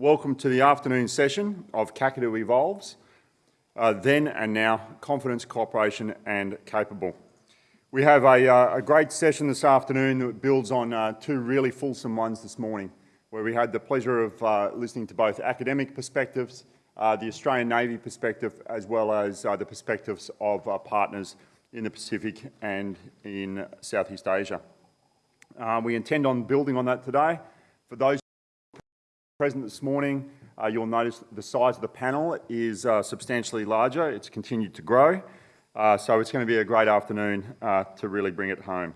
Welcome to the afternoon session of Kakadu Evolves, uh, then and now, confidence, cooperation and capable. We have a, uh, a great session this afternoon that builds on uh, two really fulsome ones this morning, where we had the pleasure of uh, listening to both academic perspectives, uh, the Australian Navy perspective, as well as uh, the perspectives of our partners in the Pacific and in Southeast Asia. we intend on building on that today. For those present this morning, uh, you'll notice the size of the panel is uh, substantially larger. It's continued to grow. Uh, so it's going to be a great afternoon uh, to really bring it home.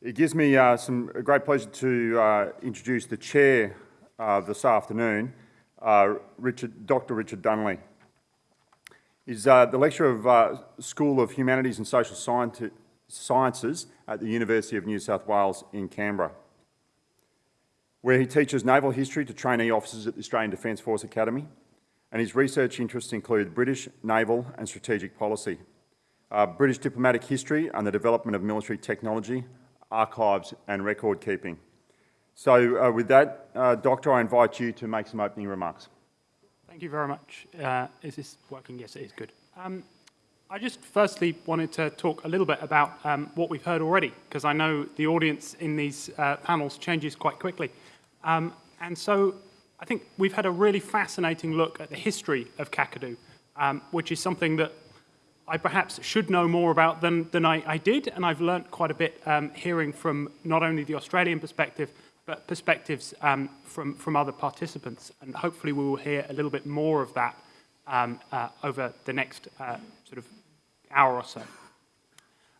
It gives me uh, some great pleasure to uh, introduce the chair this afternoon, Richard, Dr. Richard Dunley. He's the lecturer of School of Humanities and Social Sciences at the University of New South Wales in Canberra where he teaches naval history to trainee officers at the Australian Defence Force Academy, and his research interests include British naval and strategic policy, uh, British diplomatic history and the development of military technology, archives and record keeping. So uh, with that, uh, Doctor, I invite you to make some opening remarks. Thank you very much. Uh, is this working? Yes, it is good. Um, I just firstly wanted to talk a little bit about um, what we've heard already, because I know the audience in these uh, panels changes quite quickly. Um, and so I think we've had a really fascinating look at the history of Kakadu, um, which is something that I perhaps should know more about than, than I, I did, and I've learnt quite a bit um, hearing from not only the Australian perspective, but perspectives um, from, from other participants. And hopefully we will hear a little bit more of that um, uh, over the next uh, sort of hour or so.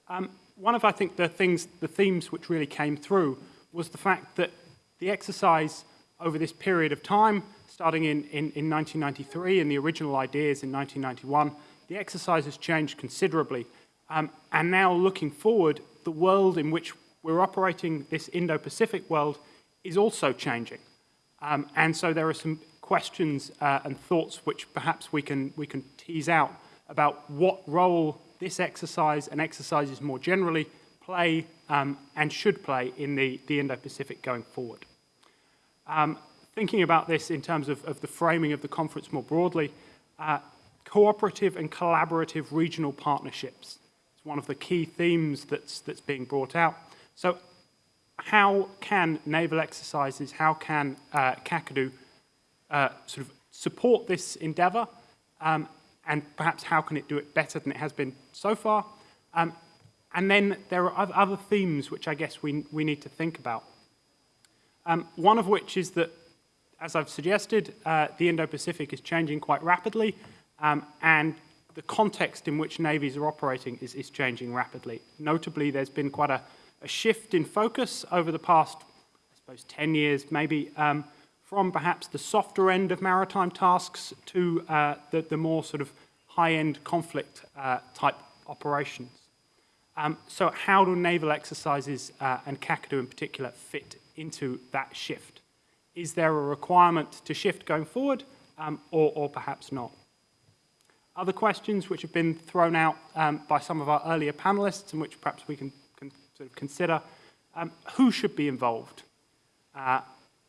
Um, one of, I think, the things, the themes which really came through was the fact that the exercise over this period of time, starting in, in, in 1993 and the original ideas in 1991, the exercise has changed considerably. Um, and now looking forward, the world in which we're operating, this Indo-Pacific world, is also changing. Um, and so there are some questions uh, and thoughts which perhaps we can, we can tease out about what role this exercise and exercises more generally play um, and should play in the, the Indo-Pacific going forward. Um, thinking about this in terms of, of, the framing of the conference more broadly, uh, cooperative and collaborative regional partnerships. It's one of the key themes that's, that's being brought out. So how can naval exercises, how can uh, Kakadu uh, sort of support this endeavour, um, and perhaps how can it do it better than it has been so far? Um, and then there are other themes which I guess we, we need to think about. Um, one of which is that, as I've suggested, uh, the Indo-Pacific is changing quite rapidly, um, and the context in which navies are operating is, is changing rapidly. Notably, there's been quite a, a, shift in focus over the past, I suppose, 10 years, maybe, um, from perhaps the softer end of maritime tasks to uh, the, the, more sort of high-end conflict uh, type operations. Um, so how do naval exercises uh, and Kakadu in particular fit into that shift? Is there a requirement to shift going forward um, or, or, perhaps not? Other questions which have been thrown out um, by some of our earlier panelists and which perhaps we can, can sort of consider, um, who should be involved? Uh,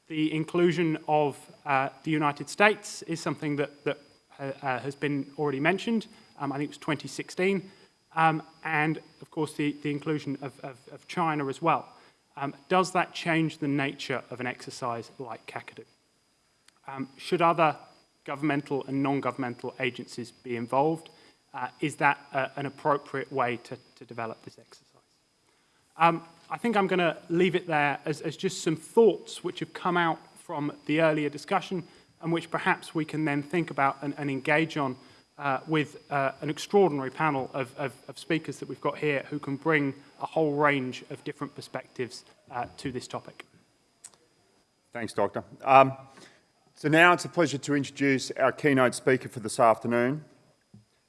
the inclusion of uh, the United States is something that, that uh, uh has been already mentioned. Um, I think it was 2016. Um, and, of course, the, the inclusion of, of, of China as well. Um, does that change the nature of an exercise like Kakadu? Um, should other governmental and non-governmental agencies be involved? Uh, is that uh, an appropriate way to, to develop this exercise? Um, I think I'm going to leave it there as, as just some thoughts which have come out from the earlier discussion and which perhaps we can then think about and, and engage on uh, with uh, an extraordinary panel of, of, of, speakers that we've got here who can bring a whole range of different perspectives uh, to this topic. Thanks, Doctor. Um, so now it's a pleasure to introduce our keynote speaker for this afternoon.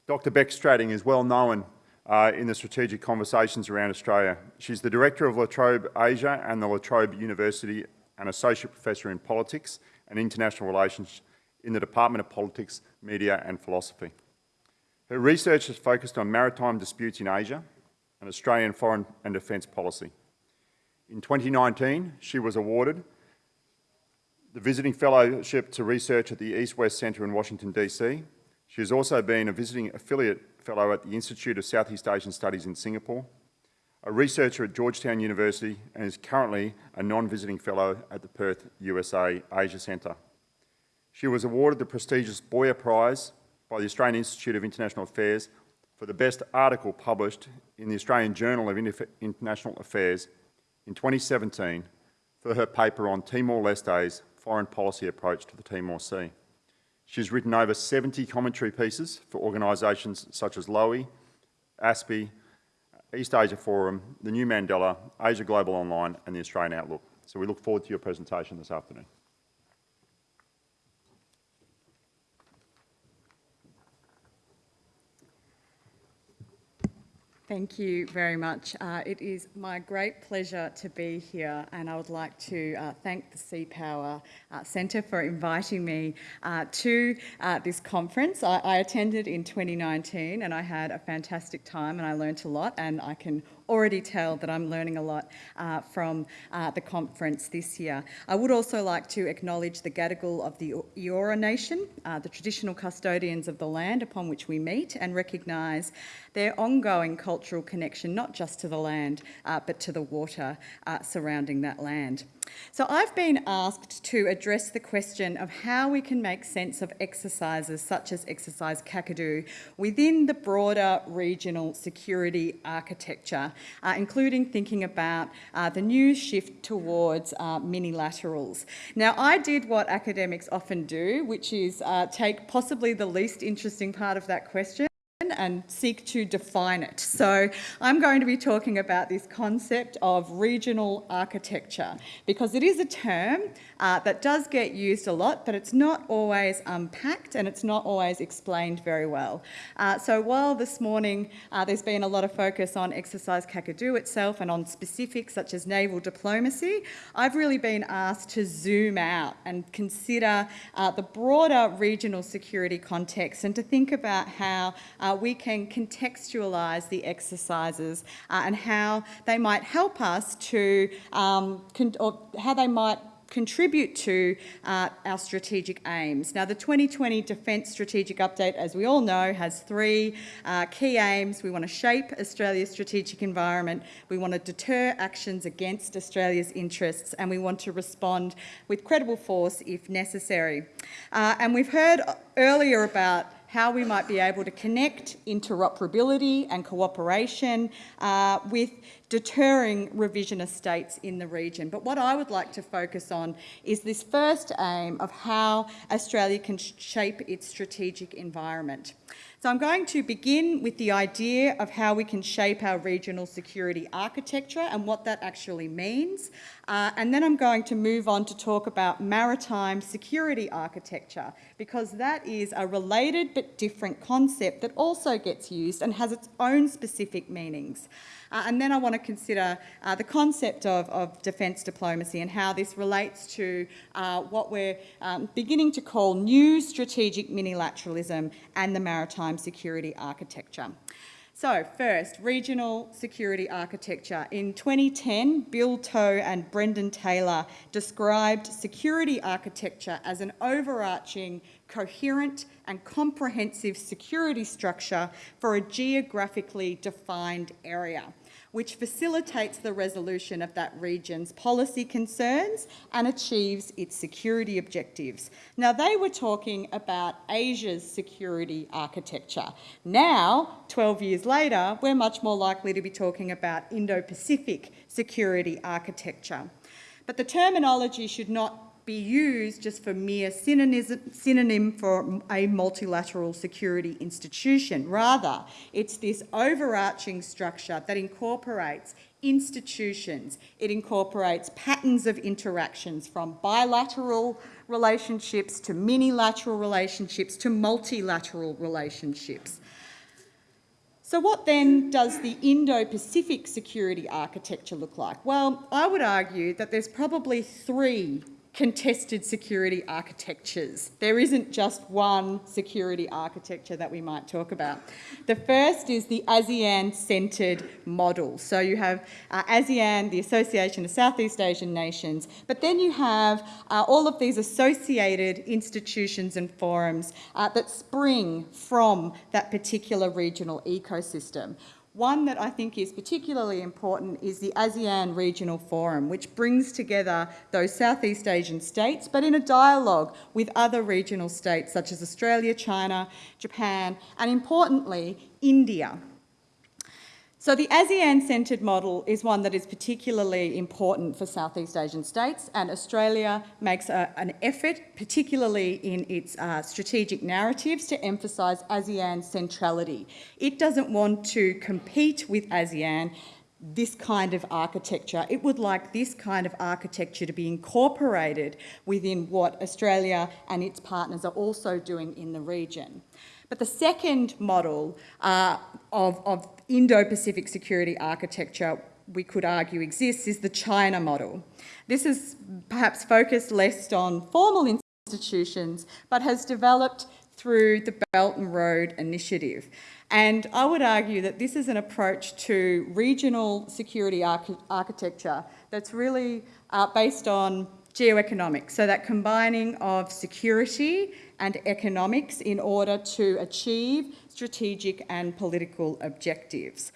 Dr Bec Strating is well known uh, in the strategic conversations around Australia. She's the Director of La Trobe Asia and the La Trobe University and Associate Professor in Politics and International Relations in the Department of Politics, Media and Philosophy. Her research has focused on maritime disputes in Asia and Australian foreign and defence policy. In 2019, she was awarded the Visiting Fellowship to Research at the East West Centre in Washington, D.C. She has also been a visiting affiliate fellow at the Institute of Southeast Asian Studies in Singapore, a researcher at Georgetown University and is currently a non-visiting fellow at the Perth, USA Asia Centre. She was awarded the prestigious Boyer Prize by the Australian Institute of International Affairs for the best article published in the Australian Journal of International Affairs in 2017 for her paper on Timor-Leste's foreign policy approach to the Timor Sea. She's written over 70 commentary pieces for organisations such as Lowy, ASPI, East Asia Forum, the New Mandala, Asia Global Online and the Australian Outlook. So we look forward to your presentation this afternoon. Thank you very much. Uh, it is my great pleasure to be here, and I would like to uh, thank the Sea Power uh, Centre for inviting me uh, to uh, this conference. I, I attended in 2019, and I had a fantastic time, and I learnt a lot, and I can already tell that I'm learning a lot uh, from uh, the conference this year. I would also like to acknowledge the Gadigal of the Eora Nation, uh, the traditional custodians of the land upon which we meet, and recognise their ongoing cultural connection not just to the land uh, but to the water uh, surrounding that land. So I've been asked to address the question of how we can make sense of exercises such as exercise Kakadu within the broader regional security architecture, uh, including thinking about uh, the new shift towards uh, minilaterals. Now I did what academics often do, which is uh, take possibly the least interesting part of that question and seek to define it. So I'm going to be talking about this concept of regional architecture because it is a term uh, that does get used a lot, but it's not always unpacked and it's not always explained very well. Uh, so while this morning uh, there's been a lot of focus on exercise Kakadu itself and on specifics such as naval diplomacy, I've really been asked to zoom out and consider uh, the broader regional security context and to think about how uh, can contextualise the exercises uh, and how they might help us to, um, or how they might contribute to uh, our strategic aims. Now, the 2020 Defence Strategic Update, as we all know, has three uh, key aims. We want to shape Australia's strategic environment, we want to deter actions against Australia's interests, and we want to respond with credible force if necessary. Uh, and we've heard earlier about how we might be able to connect interoperability and cooperation uh, with deterring revisionist states in the region. But what I would like to focus on is this first aim of how Australia can shape its strategic environment. So I'm going to begin with the idea of how we can shape our regional security architecture and what that actually means. Uh, and then I'm going to move on to talk about maritime security architecture because that is a related but different concept that also gets used and has its own specific meanings. Uh, and then I want to consider uh, the concept of, of defence diplomacy and how this relates to uh, what we're um, beginning to call new strategic minilateralism and the maritime security architecture. So first, regional security architecture. In 2010, Bill Tow and Brendan Taylor described security architecture as an overarching, coherent and comprehensive security structure for a geographically defined area which facilitates the resolution of that region's policy concerns and achieves its security objectives. Now, they were talking about Asia's security architecture. Now, 12 years later, we're much more likely to be talking about Indo-Pacific security architecture. But the terminology should not be used just for mere synonym for a multilateral security institution. Rather, it's this overarching structure that incorporates institutions, it incorporates patterns of interactions from bilateral relationships to minilateral relationships to multilateral relationships. So what then does the Indo-Pacific security architecture look like? Well, I would argue that there's probably three contested security architectures. There isn't just one security architecture that we might talk about. The first is the ASEAN-centred model. So you have uh, ASEAN, the Association of Southeast Asian Nations, but then you have uh, all of these associated institutions and forums uh, that spring from that particular regional ecosystem. One that I think is particularly important is the ASEAN Regional Forum, which brings together those Southeast Asian states, but in a dialogue with other regional states such as Australia, China, Japan, and importantly, India. So the ASEAN-centred model is one that is particularly important for Southeast Asian states and Australia makes a, an effort, particularly in its uh, strategic narratives, to emphasise ASEAN centrality. It doesn't want to compete with ASEAN this kind of architecture. It would like this kind of architecture to be incorporated within what Australia and its partners are also doing in the region. But the second model uh, of, of Indo-Pacific security architecture we could argue exists is the China model. This is perhaps focused less on formal institutions, but has developed through the Belt and Road Initiative. And I would argue that this is an approach to regional security arch architecture that's really uh, based on geoeconomics, so that combining of security and economics in order to achieve strategic and political objectives.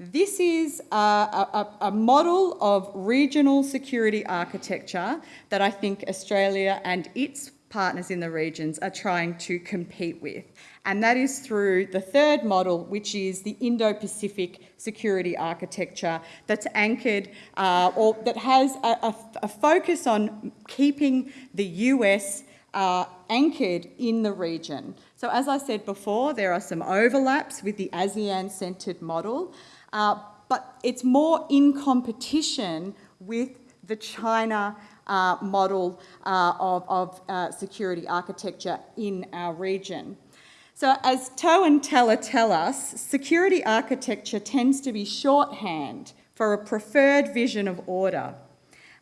This is a, a, a, model of regional security architecture that I think Australia and its partners in the regions are trying to compete with. And that is through the third model, which is the Indo-Pacific security architecture that's anchored uh, or that has a, a, focus on keeping the US uh, anchored in the region. So as I said before, there are some overlaps with the ASEAN-centred model, uh, but it's more in competition with the China uh, model uh, of, of uh, security architecture in our region. So as Tow and Taylor tell us, security architecture tends to be shorthand for a preferred vision of order.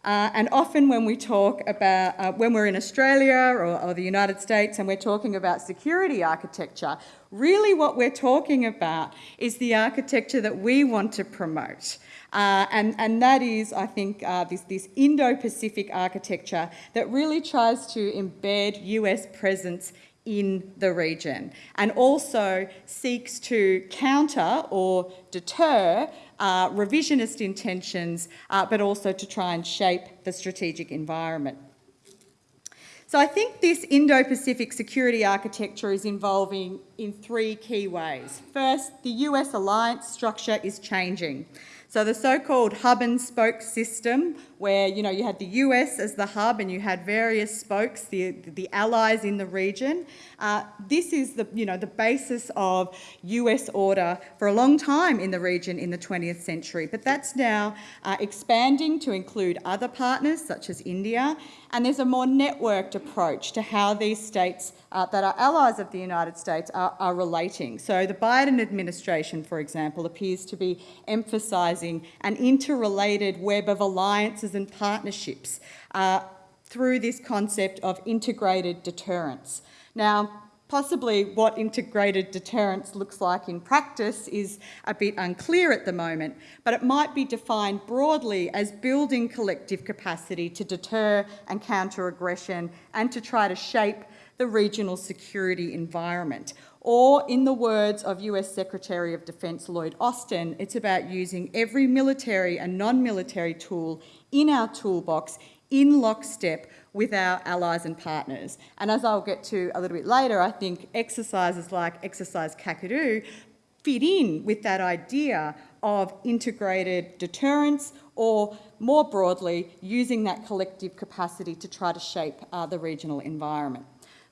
Uh, and often when we talk about, uh, when we're in Australia or, or, the United States and we're talking about security architecture, really what we're talking about is the architecture that we want to promote. Uh, and, and that is, I think, uh, this, this Indo-Pacific architecture that really tries to embed US presence in the region and also seeks to counter or deter uh, revisionist intentions, uh, but also to try and shape the strategic environment. So I think this Indo-Pacific security architecture is evolving in three key ways. First, the US alliance structure is changing. So the so-called hub and spoke system, where you know you had the US as the hub and you had various spokes, the the allies in the region. Uh, this is the you know the basis of US order for a long time in the region in the 20th century. But that's now uh, expanding to include other partners such as India, and there's a more networked approach to how these states uh, that are allies of the United States are, are, relating. So the Biden administration, for example, appears to be emphasising an interrelated web of alliances and partnerships uh, through this concept of integrated deterrence. Now, Possibly what integrated deterrence looks like in practice is a bit unclear at the moment, but it might be defined broadly as building collective capacity to deter and counter aggression and to try to shape the regional security environment. Or in the words of US Secretary of Defense Lloyd Austin, it's about using every military and non-military tool in our toolbox in lockstep with our allies and partners. And as I'll get to a little bit later, I think exercises like Exercise Kakadu fit in with that idea of integrated deterrence or more broadly, using that collective capacity to try to shape uh, the regional environment.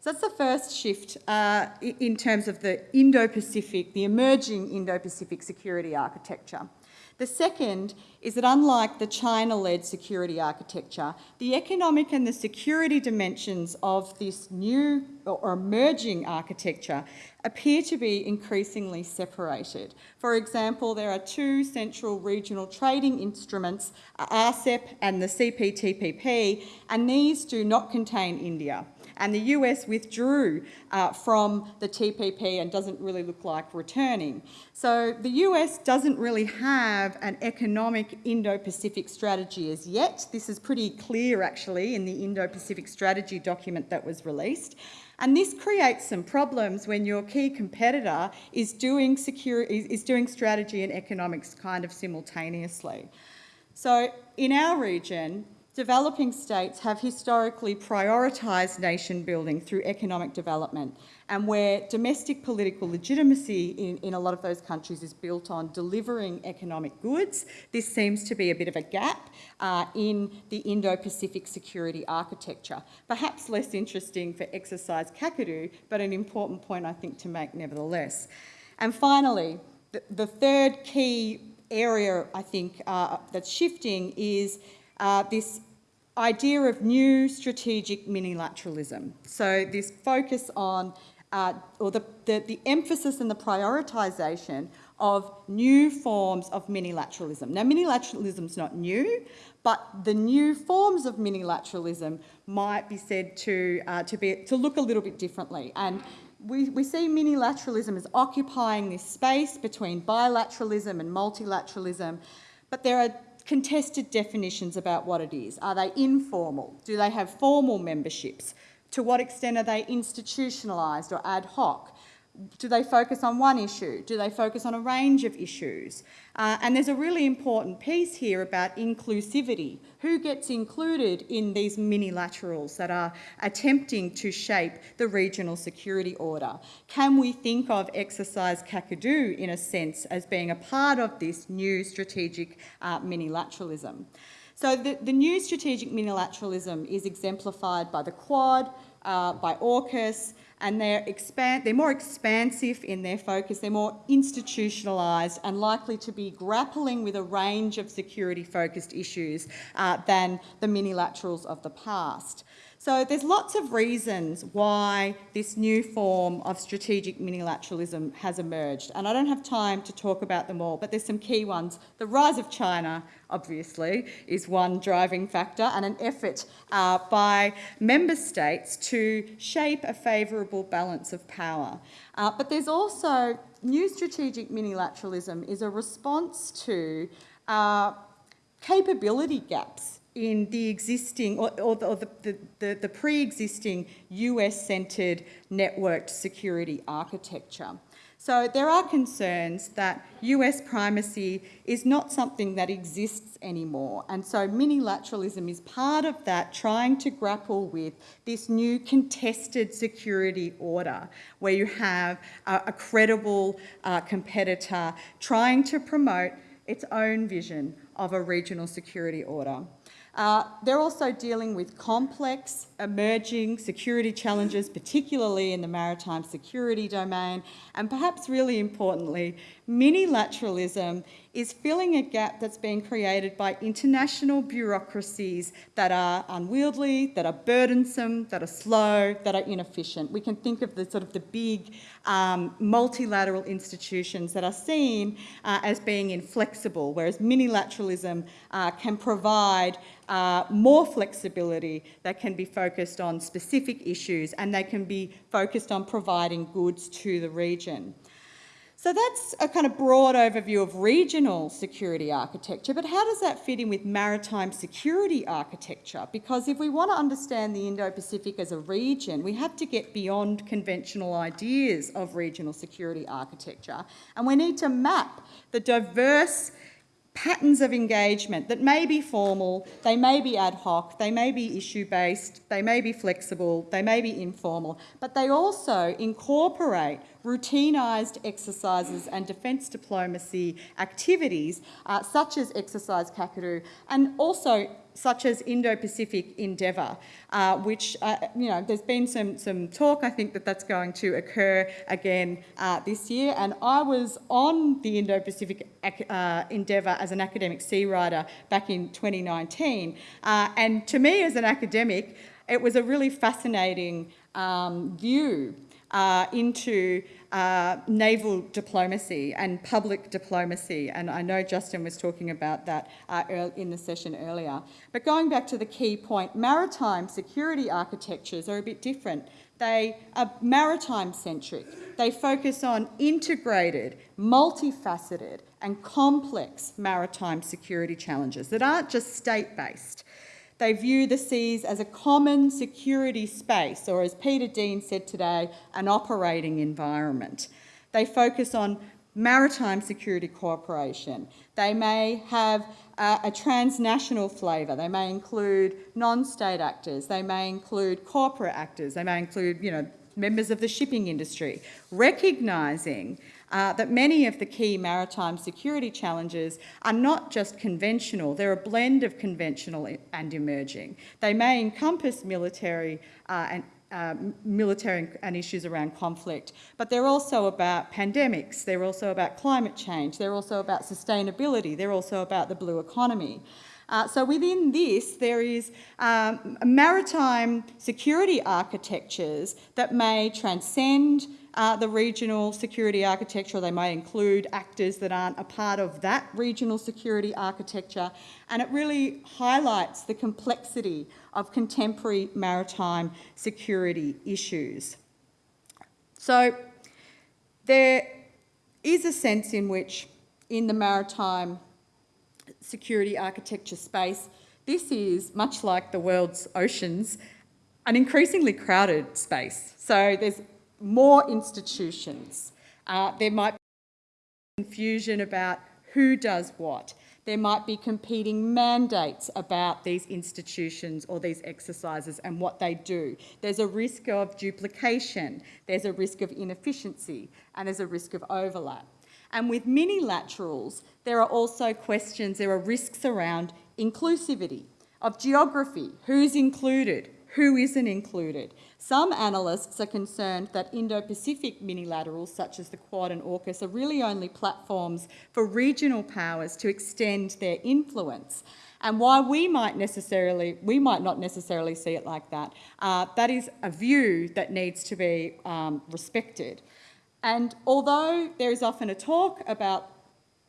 So that's the first shift uh, in terms of the Indo-Pacific, the emerging Indo-Pacific security architecture. The second is that unlike the China-led security architecture, the economic and the security dimensions of this new or emerging architecture appear to be increasingly separated. For example, there are two central regional trading instruments, RCEP and the CPTPP, and these do not contain India and the US withdrew uh, from the TPP and doesn't really look like returning. So the US doesn't really have an economic Indo-Pacific strategy as yet. This is pretty clear actually in the Indo-Pacific strategy document that was released. And this creates some problems when your key competitor is doing, secure, is, is doing strategy and economics kind of simultaneously. So in our region, developing states have historically prioritised nation building through economic development and where domestic political legitimacy in, in a lot of those countries is built on delivering economic goods, this seems to be a bit of a gap uh, in the Indo-Pacific security architecture. Perhaps less interesting for exercise Kakadu, but an important point I think to make nevertheless. And finally, the, the third key area I think uh, that's shifting is uh, this idea of new strategic minilateralism. So this focus on, uh, or the, the, the, emphasis and the prioritisation of new forms of minilateralism. Now minilateralism is not new, but the new forms of minilateralism might be said to, uh, to, be, to look a little bit differently. And we, we see minilateralism as occupying this space between bilateralism and multilateralism, but there are contested definitions about what it is. Are they informal? Do they have formal memberships? To what extent are they institutionalised or ad hoc? Do they focus on one issue? Do they focus on a range of issues? Uh, and there's a really important piece here about inclusivity. Who gets included in these minilaterals that are attempting to shape the regional security order? Can we think of exercise Kakadu, in a sense, as being a part of this new strategic uh, minilateralism? So the, the new strategic minilateralism is exemplified by the Quad, uh, by AUKUS, and they're, they're more expansive in their focus, they're more institutionalised and likely to be grappling with a range of security-focused issues uh, than the minilaterals of the past. So there's lots of reasons why this new form of strategic minilateralism has emerged. And I don't have time to talk about them all, but there's some key ones. The rise of China, obviously, is one driving factor and an effort uh, by member states to shape a favourable balance of power. Uh, but there's also new strategic minilateralism is a response to uh, capability gaps in the existing or, or, the, the, the, the pre-existing US-centred networked security architecture. So there are concerns that US primacy is not something that exists anymore. And so minilateralism is part of that, trying to grapple with this new contested security order, where you have a, a credible uh, competitor trying to promote its own vision of a regional security order. Uh, they're also dealing with complex, emerging security challenges, particularly in the maritime security domain, and perhaps really importantly, minilateralism is filling a gap that's been created by international bureaucracies that are unwieldy, that are burdensome, that are slow, that are inefficient. We can think of the sort of the big um, multilateral institutions that are seen uh, as being inflexible, whereas minilateralism uh, can provide uh, more flexibility that can be focused on specific issues and they can be focused on providing goods to the region. So that's a kind of broad overview of regional security architecture, but how does that fit in with maritime security architecture? Because if we want to understand the Indo-Pacific as a region, we have to get beyond conventional ideas of regional security architecture, and we need to map the diverse patterns of engagement that may be formal, they may be ad hoc, they may be issue-based, they may be flexible, they may be informal, but they also incorporate routinized exercises and defence diplomacy activities, uh, such as Exercise Kakadu, and also such as Indo-Pacific Endeavour, uh, which, uh, you know, there's been some, some talk, I think, that that's going to occur again uh, this year. And I was on the Indo-Pacific uh, Endeavour as an academic sea rider back in 2019. Uh, and to me, as an academic, it was a really fascinating um, view uh, into uh, naval diplomacy and public diplomacy. And I know Justin was talking about that uh, in the session earlier. But going back to the key point, maritime security architectures are a bit different. They are maritime centric. They focus on integrated, multifaceted, and complex maritime security challenges that aren't just state based. They view the seas as a common security space, or as Peter Dean said today, an operating environment. They focus on maritime security cooperation. They may have a transnational flavour. They may include non-state actors. They may include corporate actors. They may include, you know, members of the shipping industry, recognising uh, that many of the key maritime security challenges are not just conventional, they're a blend of conventional and emerging. They may encompass military uh, and uh, military and issues around conflict, but they're also about pandemics, they're also about climate change, they're also about sustainability, they're also about the blue economy. Uh, so within this, there is um, maritime security architectures that may transcend uh, the regional security architecture. They may include actors that aren't a part of that regional security architecture. And it really highlights the complexity of contemporary maritime security issues. So there is a sense in which in the maritime security architecture space, this is, much like the world's oceans, an increasingly crowded space. So there's more institutions. Uh, there might be confusion about who does what. There might be competing mandates about these institutions or these exercises and what they do. There's a risk of duplication, there's a risk of inefficiency, and there's a risk of overlap. And with minilaterals, there are also questions, there are risks around inclusivity, of geography, who's included, who isn't included. Some analysts are concerned that Indo-Pacific minilaterals, such as the Quad and AUKUS, are really only platforms for regional powers to extend their influence. And while we might necessarily, we might not necessarily see it like that, uh, that is a view that needs to be um, respected. And although there is often a talk about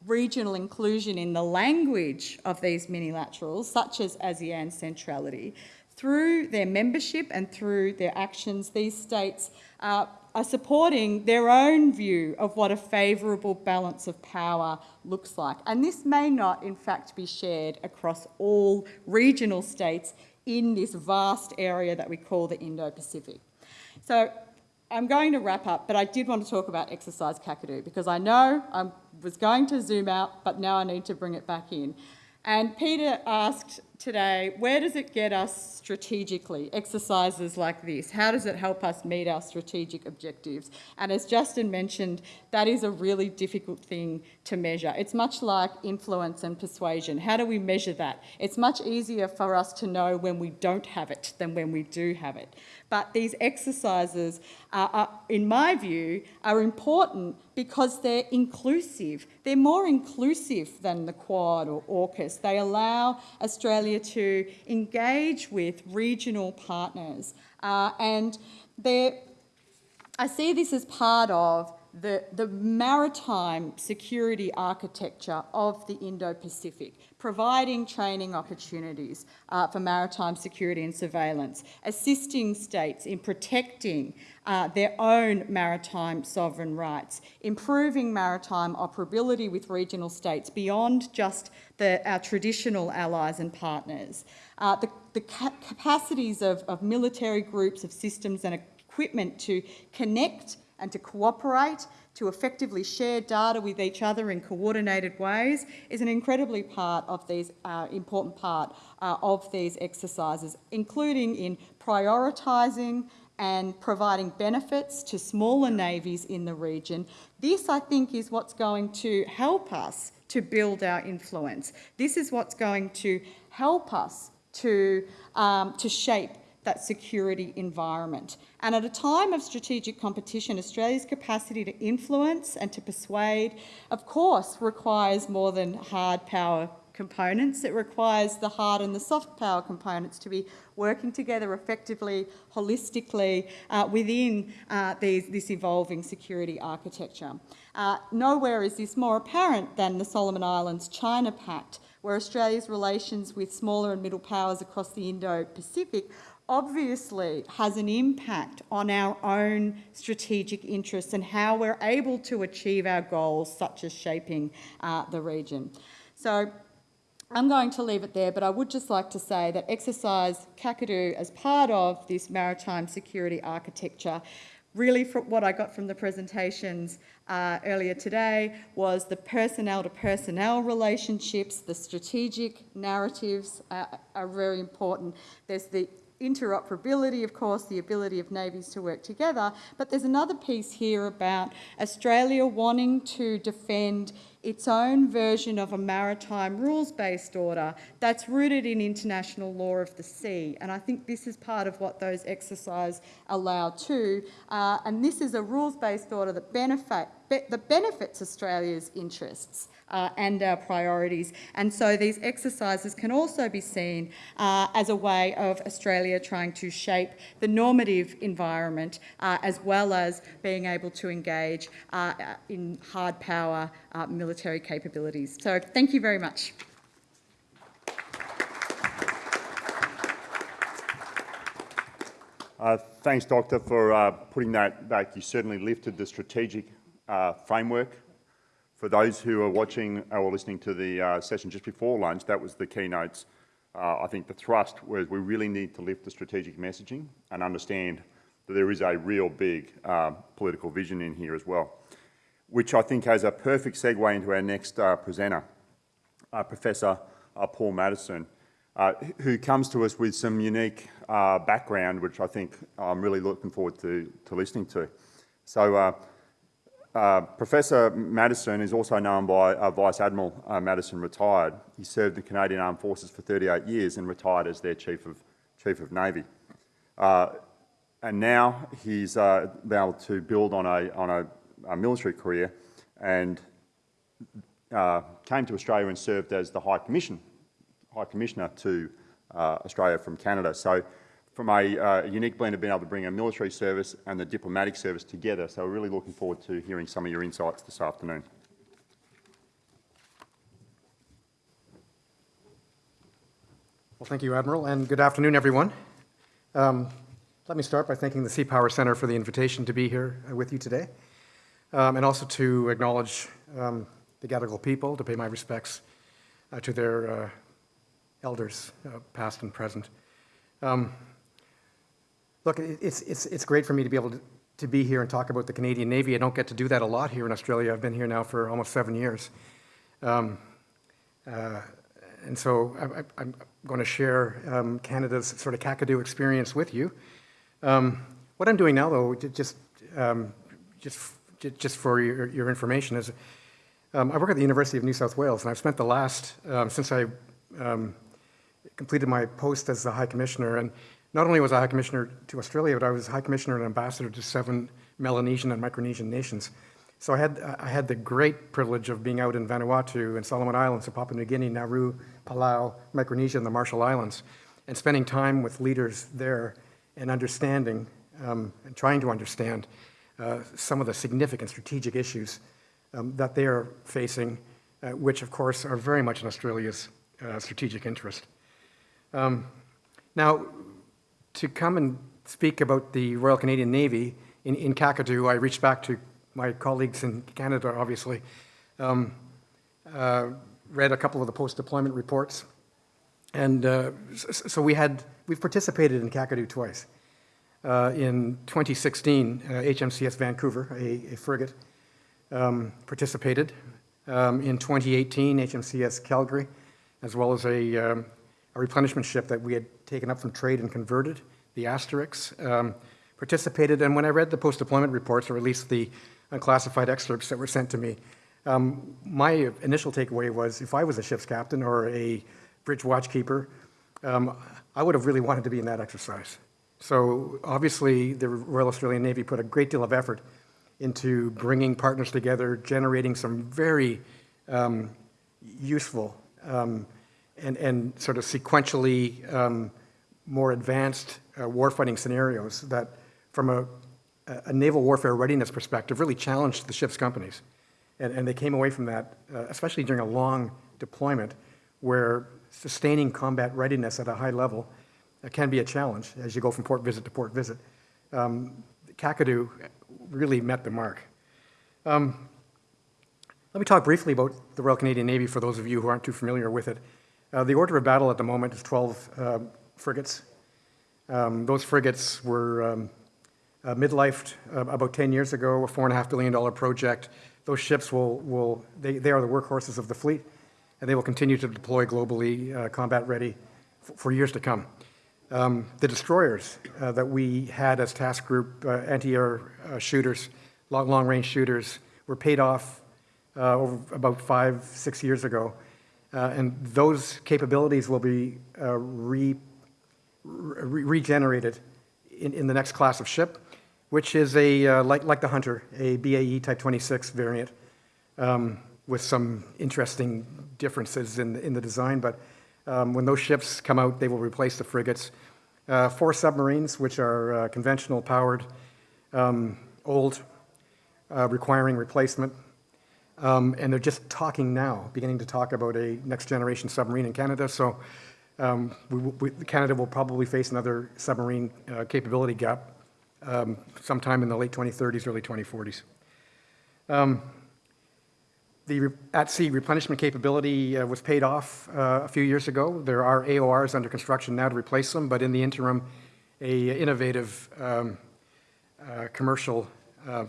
regional inclusion in the language of these minilaterals, such as ASEAN centrality, through their membership and through their actions, these states are supporting their own view of what a favourable balance of power looks like. And this may not, in fact, be shared across all regional states in this vast area that we call the Indo-Pacific. So I'm going to wrap up, but I did want to talk about exercise Kakadu because I know I was going to zoom out, but now I need to bring it back in. And Peter asked today, where does it get us strategically, exercises like this? How does it help us meet our strategic objectives? And as Justin mentioned, that is a really difficult thing to measure. It's much like influence and persuasion. How do we measure that? It's much easier for us to know when we don't have it than when we do have it. But these exercises, are, are, in my view, are important because they're inclusive. They're more inclusive than the Quad or AUKUS. They allow Australia to engage with regional partners. Uh, and I see this as part of the, the maritime security architecture of the Indo-Pacific, providing training opportunities uh, for maritime security and surveillance, assisting states in protecting uh, their own maritime sovereign rights, improving maritime operability with regional states beyond just the, our traditional allies and partners, uh, the, the ca capacities of, of military groups, of systems and equipment to connect and to cooperate, to effectively share data with each other in coordinated ways is an incredibly part of these, uh, important part uh, of these exercises, including in prioritising and providing benefits to smaller navies in the region. This, I think, is what's going to help us to build our influence. This is what's going to help us to, um, to shape that security environment. And at a time of strategic competition, Australia's capacity to influence and to persuade, of course, requires more than hard power components. It requires the hard and the soft power components to be working together effectively, holistically, uh, within uh, these, this evolving security architecture. Uh, nowhere is this more apparent than the Solomon Islands China Pact, where Australia's relations with smaller and middle powers across the Indo-Pacific obviously has an impact on our own strategic interests and how we're able to achieve our goals, such as shaping uh, the region. So I'm going to leave it there, but I would just like to say that exercise Kakadu as part of this maritime security architecture really from what I got from the presentations uh, earlier today was the personnel to personnel relationships, the strategic narratives uh, are very important. There's the interoperability, of course, the ability of navies to work together, but there's another piece here about Australia wanting to defend its own version of a maritime rules-based order that's rooted in international law of the sea. And I think this is part of what those exercises allow too. Uh, and this is a rules-based order that, benefit, be, that benefits Australia's interests uh, and our priorities. And so these exercises can also be seen uh, as a way of Australia trying to shape the normative environment uh, as well as being able to engage uh, in hard power uh, military capabilities. So thank you very much. Uh, thanks, Doctor, for putting that back. You certainly lifted the strategic framework. For those who are watching or listening to the uh, session just before lunch, that was the keynotes. Uh, I think the thrust was we really need to lift the strategic messaging and understand that there is a real big uh, political vision in here as well, which I think has a perfect segue into our next presenter, Professor Paul Maddison, who comes to us with some unique uh, background, which I think I'm really looking forward to, to listening to. So uh, uh, Professor Maddison is also known by uh, Vice Admiral uh, Maddison retired. He served the Canadian Armed Forces for 38 years and retired as their Chief of, Chief of Navy. Uh, and now he's been able to build on a, on a, a military career and came to Australia and served as the High Commission, High Commissioner to uh, Australia from Canada. So from a uh, unique blend of being able to bring a military service and the diplomatic service together. So we're really looking forward to hearing some of your insights this afternoon. Well, thank you, Admiral, and good afternoon, everyone. Um, let me start by thanking the Sea Power Centre for the invitation to be here uh, with you today, um, and also to acknowledge um, the Gadigal people, to pay my respects uh, to their uh, elders, uh, past and present. Um, look, it's, it's, it's great for me to be able to, to be here and talk about the Canadian Navy. I don't get to do that a lot here in Australia. I've been here now for almost seven years. Um, uh, and so I, am going to share um, Canada's sort of Kakadu experience with you. Um, what I'm doing now, though, just, um, just, just for your, your information, is um, I work at the University of New South Wales, and I've spent the last, um, since I completed my post as the High Commissioner. And not only was I High Commissioner to Australia, but I was High Commissioner and Ambassador to seven Melanesian and Micronesian nations. So I had, I had the great privilege of being out in Vanuatu and Solomon Islands, and Papua New Guinea, Nauru, Palau, Micronesia, and the Marshall Islands, and spending time with leaders there and understanding um, and trying to understand uh, some of the significant strategic issues um, that they are facing, uh, which of course are very much in Australia's uh, strategic interest. Um, now, to come and speak about the Royal Canadian Navy in, in Kakadu, I reached back to my colleagues in Canada, obviously, um, uh, read a couple of the post-deployment reports, and uh, so we had, we've participated in Kakadu twice. Uh, in 2016, HMCS uh, Vancouver, a, a frigate, um, participated. Um, in 2018, HMCS Calgary, as well as a, um, a replenishment ship that we had taken up from trade and converted, the Asterix, um, participated, and when I read the post-deployment reports, or at least the unclassified excerpts that were sent to me, um, my initial takeaway was if I was a ship's captain or a bridge watchkeeper, um, I would have really wanted to be in that exercise. So obviously, the Royal Australian Navy put a great deal of effort into bringing partners together, generating some very um, useful um, and, and sort of sequentially um, more advanced uh, warfighting scenarios that, from a, a naval warfare readiness perspective, really challenged the ship's companies. And, and they came away from that, uh, especially during a long deployment, where sustaining combat readiness at a high level uh, can be a challenge as you go from port visit to port visit. Um, Kakadu really met the mark. Um, let me talk briefly about the Royal Canadian Navy for those of you who aren't too familiar with it. Uh, the order of battle at the moment is 12 uh, frigates. Um, those frigates were um, uh, midlifed uh, about 10 years ago, a $4.5 billion project. Those ships will, will they, they are the workhorses of the fleet, and they will continue to deploy globally, uh, combat ready, for years to come. Um, the destroyers uh, that we had as task group anti-air shooters, long, long-range shooters, were paid off over about five, six years ago. Uh, and those capabilities will be uh, re, re regenerated in, in the next class of ship, which is a, like, like the Hunter, a BAE Type 26 variant um, with some interesting differences in, in the design. But um, when those ships come out, they will replace the frigates. Uh, four submarines, which are uh, conventional powered, um, old, uh, requiring replacement. Um, and they're just talking now, beginning to talk about a next generation submarine in Canada. So um, we, we, Canada will probably face another submarine uh, capability gap um, sometime in the late 2030s, early 2040s. Um, the at-sea replenishment capability uh, was paid off uh, a few years ago. There are AORs under construction now to replace them, but in the interim, a innovative um, uh, commercial uh,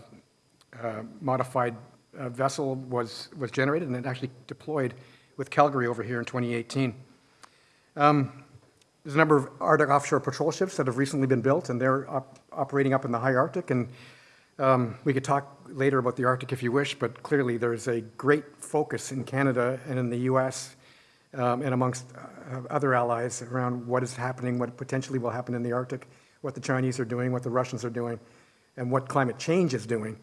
uh, modified uh, vessel was, was generated and it actually deployed with Calgary over here in 2018. Um, there's a number of Arctic offshore patrol ships that have recently been built, and they're op operating up in the high Arctic, and um, we could talk later about the Arctic if you wish, but clearly there's a great focus in Canada and in the US um, and amongst uh, other allies around what is happening, what potentially will happen in the Arctic, what the Chinese are doing, what the Russians are doing, and what climate change is doing,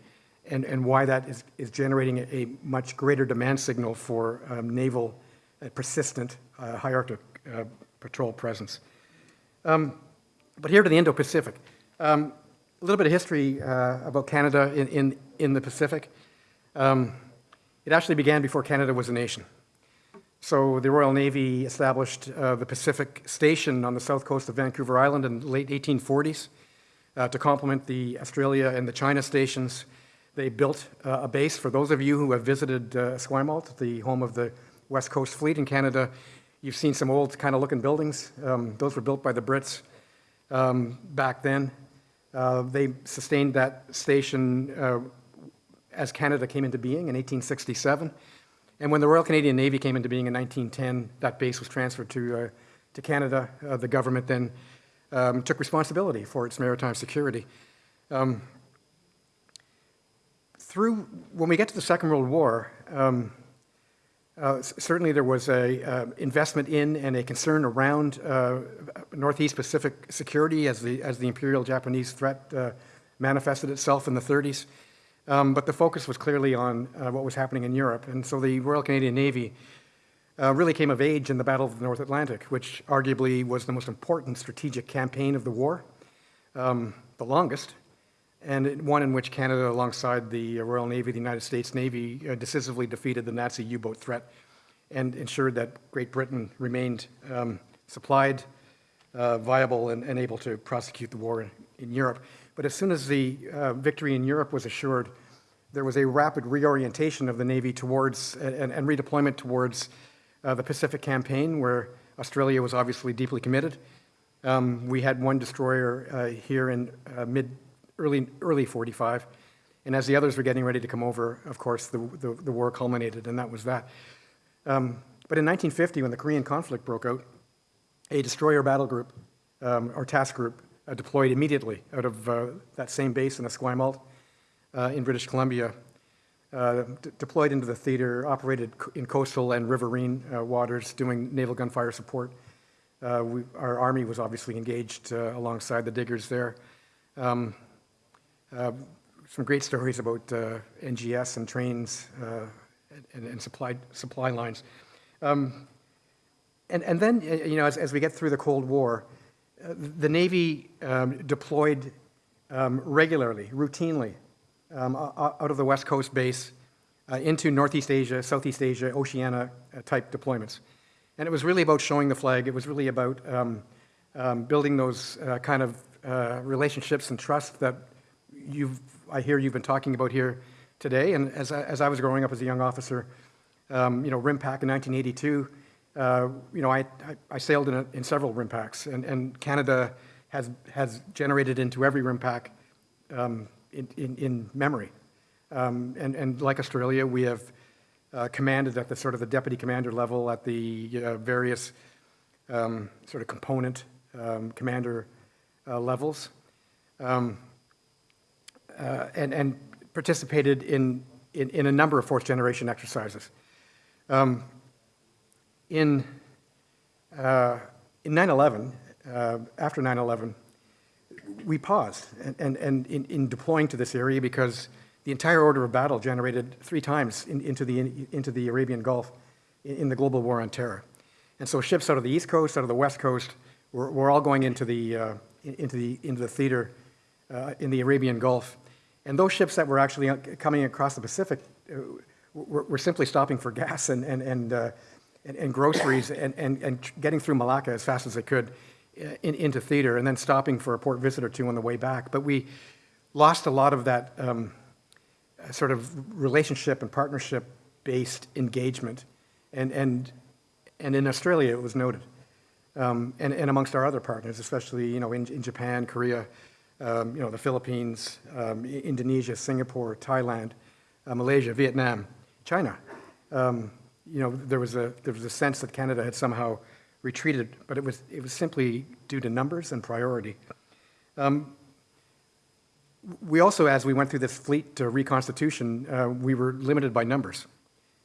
and, and why that is, is generating a, much greater demand signal for um, naval, uh, persistent uh, high Arctic uh, patrol presence. Um, but here to the Indo-Pacific. Um, a little bit of history uh, about Canada in, in, in the Pacific. Um, it actually began before Canada was a nation. So the Royal Navy established uh, the Pacific Station on the south coast of Vancouver Island in the late 1840s uh, to complement the Australia and the China stations. They built uh, a base. For those of you who have visited uh, Esquimalt, the home of the West Coast Fleet in Canada, you've seen some old kind of looking buildings. Um, those were built by the Brits um, back then. Uh, they sustained that station uh, as Canada came into being in 1867. And when the Royal Canadian Navy came into being in 1910, that base was transferred to, uh, to Canada. Uh, the government then um, took responsibility for its maritime security. Um, through, when we get to the Second World War, um, uh, certainly there was a uh, investment in and a concern around uh, Northeast Pacific security as the, as the Imperial Japanese threat uh, manifested itself in the 30s. Um, but the focus was clearly on uh, what was happening in Europe. And so the Royal Canadian Navy uh, really came of age in the Battle of the North Atlantic, which arguably was the most important strategic campaign of the war, um, the longest, and one in which Canada, alongside the Royal Navy, the United States Navy, uh, decisively defeated the Nazi U-boat threat and ensured that Great Britain remained um, supplied, uh, viable, and, and, able to prosecute the war in, in, Europe. But as soon as the uh, victory in Europe was assured, there was a rapid reorientation of the Navy towards and, and redeployment towards uh, the Pacific campaign, where Australia was obviously deeply committed. Um, we had one destroyer uh, here in uh, mid early, early 45. And as the others were getting ready to come over, of course, the, the, the war culminated, and that was that. Um, but in 1950, when the Korean conflict broke out, a destroyer battle group, um, or task group, uh, deployed immediately out of uh, that same base in Esquimalt uh, in British Columbia, uh, deployed into the theater, operated in coastal and riverine uh, waters, doing naval gunfire support. Uh, we- Our Army was obviously engaged alongside the diggers there. Um, uh, Some great stories about uh, NGS and trains uh, and and supply supply lines. Um, And and then, uh, you know, as as we get through the Cold War, uh, the Navy um, deployed um, regularly, routinely, um, out of the West Coast base uh, into Northeast Asia, Southeast Asia, Oceania-type deployments. And it was really about showing the flag. It was really about um, um, building those uh, kind of uh, relationships and trust that you've, I hear you've been talking about here today. And as I, as I was growing up as a young officer, um, you know, RIMPAC in 1982, uh, you know, I, I, I sailed in, a, in several RIMPACs, and, and Canada has, has generated into every RIMPAC um, in, in, in memory. Um, and, and like Australia, we have uh, commanded at the sort of the deputy commander level at the uh, various um, sort of component um, commander uh, levels, um, uh, and, and participated in, in, in a number of fourth generation exercises. Um, in uh, in 9/11, uh, after 9/11, we paused and, and, and in, in deploying to this area because the entire order of battle generated three times in, into, the, into the Arabian Gulf in, in the global war on terror. And so ships out of the East Coast, out of the West Coast, were, were all going into the, uh, into the, into the theater uh, in the Arabian Gulf. And those ships that were actually uh, coming across the Pacific uh, were, were simply stopping for gas and, and, and, uh, and, and groceries and, and, and getting through Malacca as fast as they could uh, in, into theater and then stopping for a port visit or two on the way back. But we lost a lot of that um, sort of relationship and partnership-based engagement. And, and, and in Australia, it was noted. Um, and, and amongst our other partners, especially, you know, in, in Japan, Korea, um, you know, the Philippines, um, Indonesia, Singapore, Thailand, uh, Malaysia, Vietnam, China. Um, you know, there was a there was a sense that Canada had somehow retreated, but it was it was simply due to numbers and priority. Um, we also, as we went through this fleet reconstitution, uh, we were limited by numbers,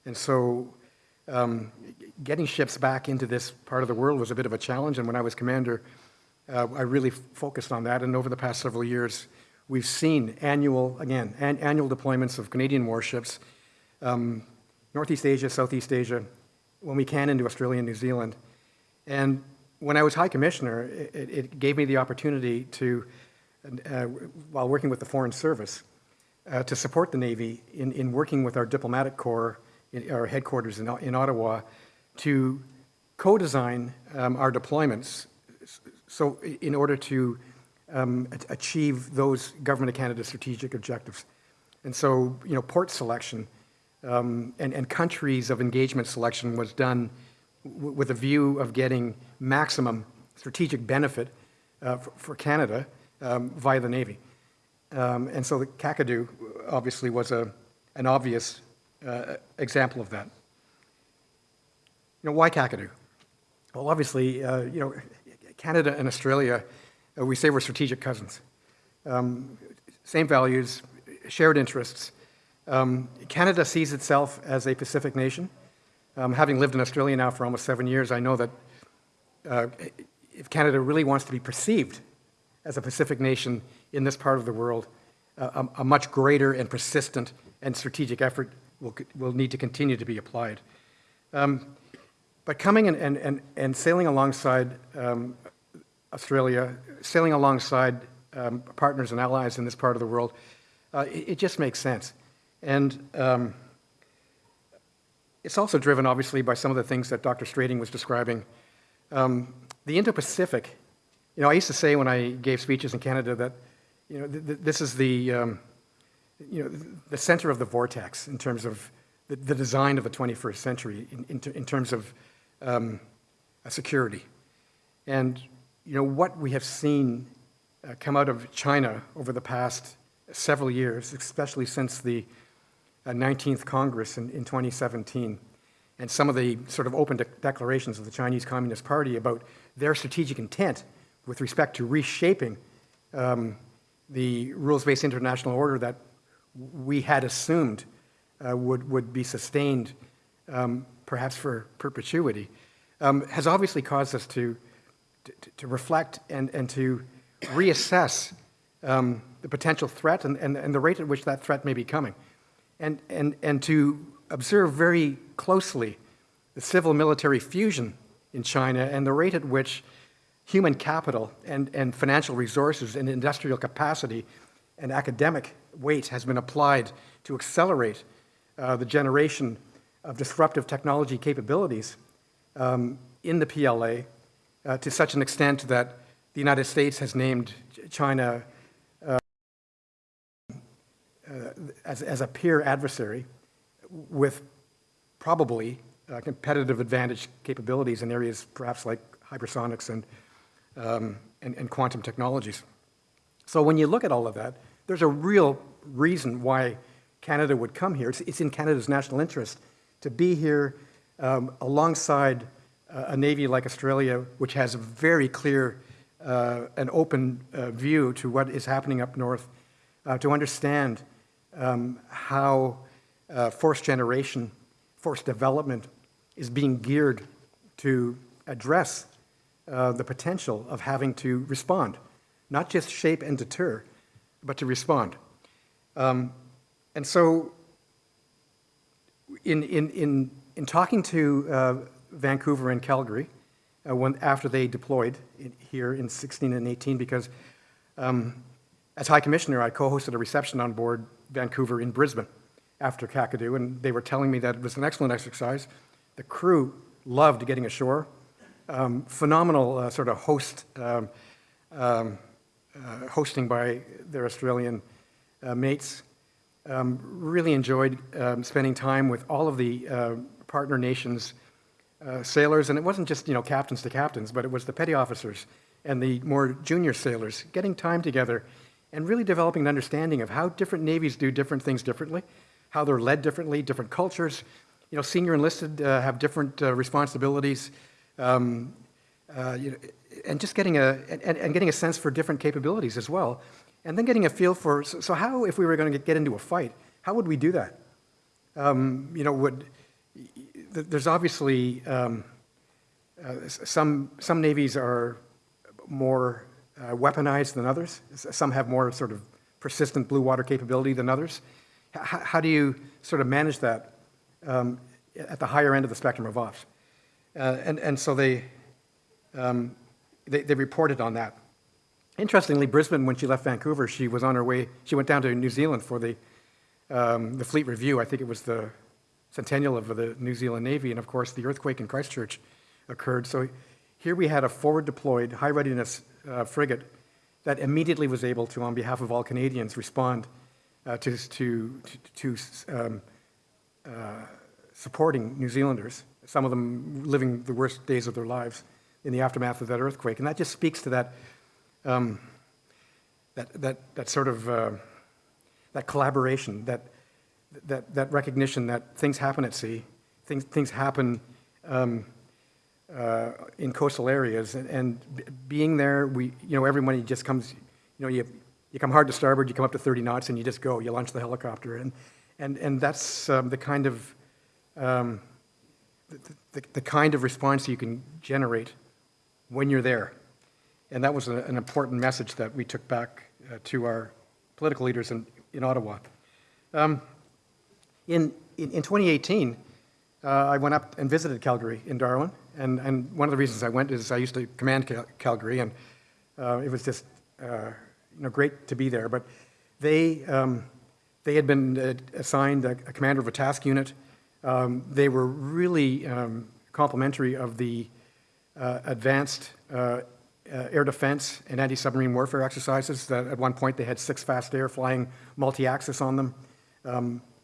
and so um, getting ships back into this part of the world was a bit of a challenge. And when I was commander, uh, I really focused on that. And over the past several years, we've seen annual, again, an, annual deployments of Canadian warships, um, Northeast Asia, Southeast Asia, when we can into Australia and New Zealand. And when I was High Commissioner, it, it gave me the opportunity to, uh, while working with the Foreign Service, uh, to support the Navy in, in working with our diplomatic corps, in our headquarters in, in Ottawa, to co-design um, our deployments so in order to um, achieve those Government of Canada strategic objectives. And so, you know, port selection um, and, and countries of engagement selection was done with a view of getting maximum strategic benefit uh, for, for Canada um, via the Navy. Um, and so the Kakadu obviously was a, an obvious uh, example of that. You know, why Kakadu? Well, obviously, uh, you know, Canada and Australia, uh, we say we're strategic cousins. Um, same values, shared interests. Um, Canada sees itself as a Pacific nation. Um, having lived in Australia now for almost seven years, I know that uh, if Canada really wants to be perceived as a Pacific nation in this part of the world, uh, a, a much greater and persistent and strategic effort will, will need to continue to be applied. Um, but coming and, and, and, and sailing alongside um, Australia, sailing alongside um, partners and allies in this part of the world, uh, it, it just makes sense. And um, it's also driven, obviously, by some of the things that Dr. Strating was describing. Um, the Indo-Pacific, you know, I used to say when I gave speeches in Canada that, you know, th- th- this is the, um, you know, the center of the vortex in terms of the, the design of the 21st century, in, in, in terms of um, security. And, you know, what we have seen uh, come out of China over the past several years, especially since the uh, 19th Congress in, in 2017, and some of the sort of open de- declarations of the Chinese Communist Party about their strategic intent with respect to reshaping um, the rules-based international order that we had assumed uh, would, would be sustained um, perhaps for perpetuity, um, has obviously caused us to, to, to reflect and, and to reassess um, the potential threat and, and, and the rate at which that threat may be coming, and, and, and to observe very closely the civil-military fusion in China and the rate at which human capital and, and financial resources and industrial capacity and academic weight has been applied to accelerate uh, the generation of disruptive technology capabilities um, in the PLA uh, to such an extent that the United States has named China uh, uh, as, as a peer adversary with probably uh, competitive advantage capabilities in areas perhaps like hypersonics and, um, and, and quantum technologies. So when you look at all of that, there's a real reason why Canada would come here. It's, it's in Canada's national interest to be here um, alongside a Navy like Australia, which has a very clear uh, and open uh, view to what is happening up north, uh, to understand um, how uh, force generation, force development is being geared to address uh, the potential of having to respond, not just shape and deter, but to respond. Um, and so in, in, in, in talking to uh, Vancouver and Calgary, uh, when, after they deployed in, here in 16 and 18, because um, as High Commissioner, I co-hosted a reception on board Vancouver in Brisbane after Kakadu, and they were telling me that it was an excellent exercise. The crew loved getting ashore. Um, phenomenal uh, sort of host, um, um, uh, hosting by their Australian uh, mates. Um, really enjoyed um, spending time with all of the uh, partner nations uh, sailors, and it wasn't just you know captains to captains, but it was the petty officers and the more junior sailors getting time together and really developing an understanding of how different navies do different things differently, how they're led differently, different cultures. You know, senior enlisted uh, have different uh, responsibilities, um, uh, you know, and just getting a and, and getting a sense for different capabilities as well, and then getting a feel for so, so how if we were going to get into a fight, how would we do that? Um, you know, would there's obviously um, uh, some some navies are more uh, weaponized than others. Some have more sort of persistent blue water capability than others. H how do you sort of manage that um, at the higher end of the spectrum of ops? Uh, and, and so they, um, they, they reported on that. Interestingly, Brisbane, when she left Vancouver, she was on her way, she went down to New Zealand for the, um, the fleet review. I think it was the centennial of the New Zealand Navy, and of course the earthquake in Christchurch occurred. So here we had a forward deployed, high readiness uh, frigate that immediately was able to, on behalf of all Canadians, respond uh, to, to, to, um, uh, supporting New Zealanders, some of them living the worst days of their lives in the aftermath of that earthquake. And that just speaks to that, um, that, that, that sort of, uh, that collaboration, that, that, that recognition that things happen at sea, things, things happen um, uh, in coastal areas, and, and, being there, we, you know, everybody just comes, you know, you, you come hard to starboard, you come up to 30 knots, and you just go, you launch the helicopter, and, and, and that's um, the kind of, um, the, the, the, kind of response you can generate when you're there. And that was a, an important message that we took back uh, to our political leaders in, in Ottawa. Um, in, in, in 2018, uh, I went up and visited Calgary in Darwin, and, and one of the reasons I went is I used to command Cal Calgary, and uh, it was just uh, you know, great to be there. But they, um, they had been uh, assigned a, a, commander of a task unit. Um, they were really um, complimentary of the uh, advanced uh, air defense and anti-submarine warfare exercises that at one point they had six fast air flying multi-axis on them.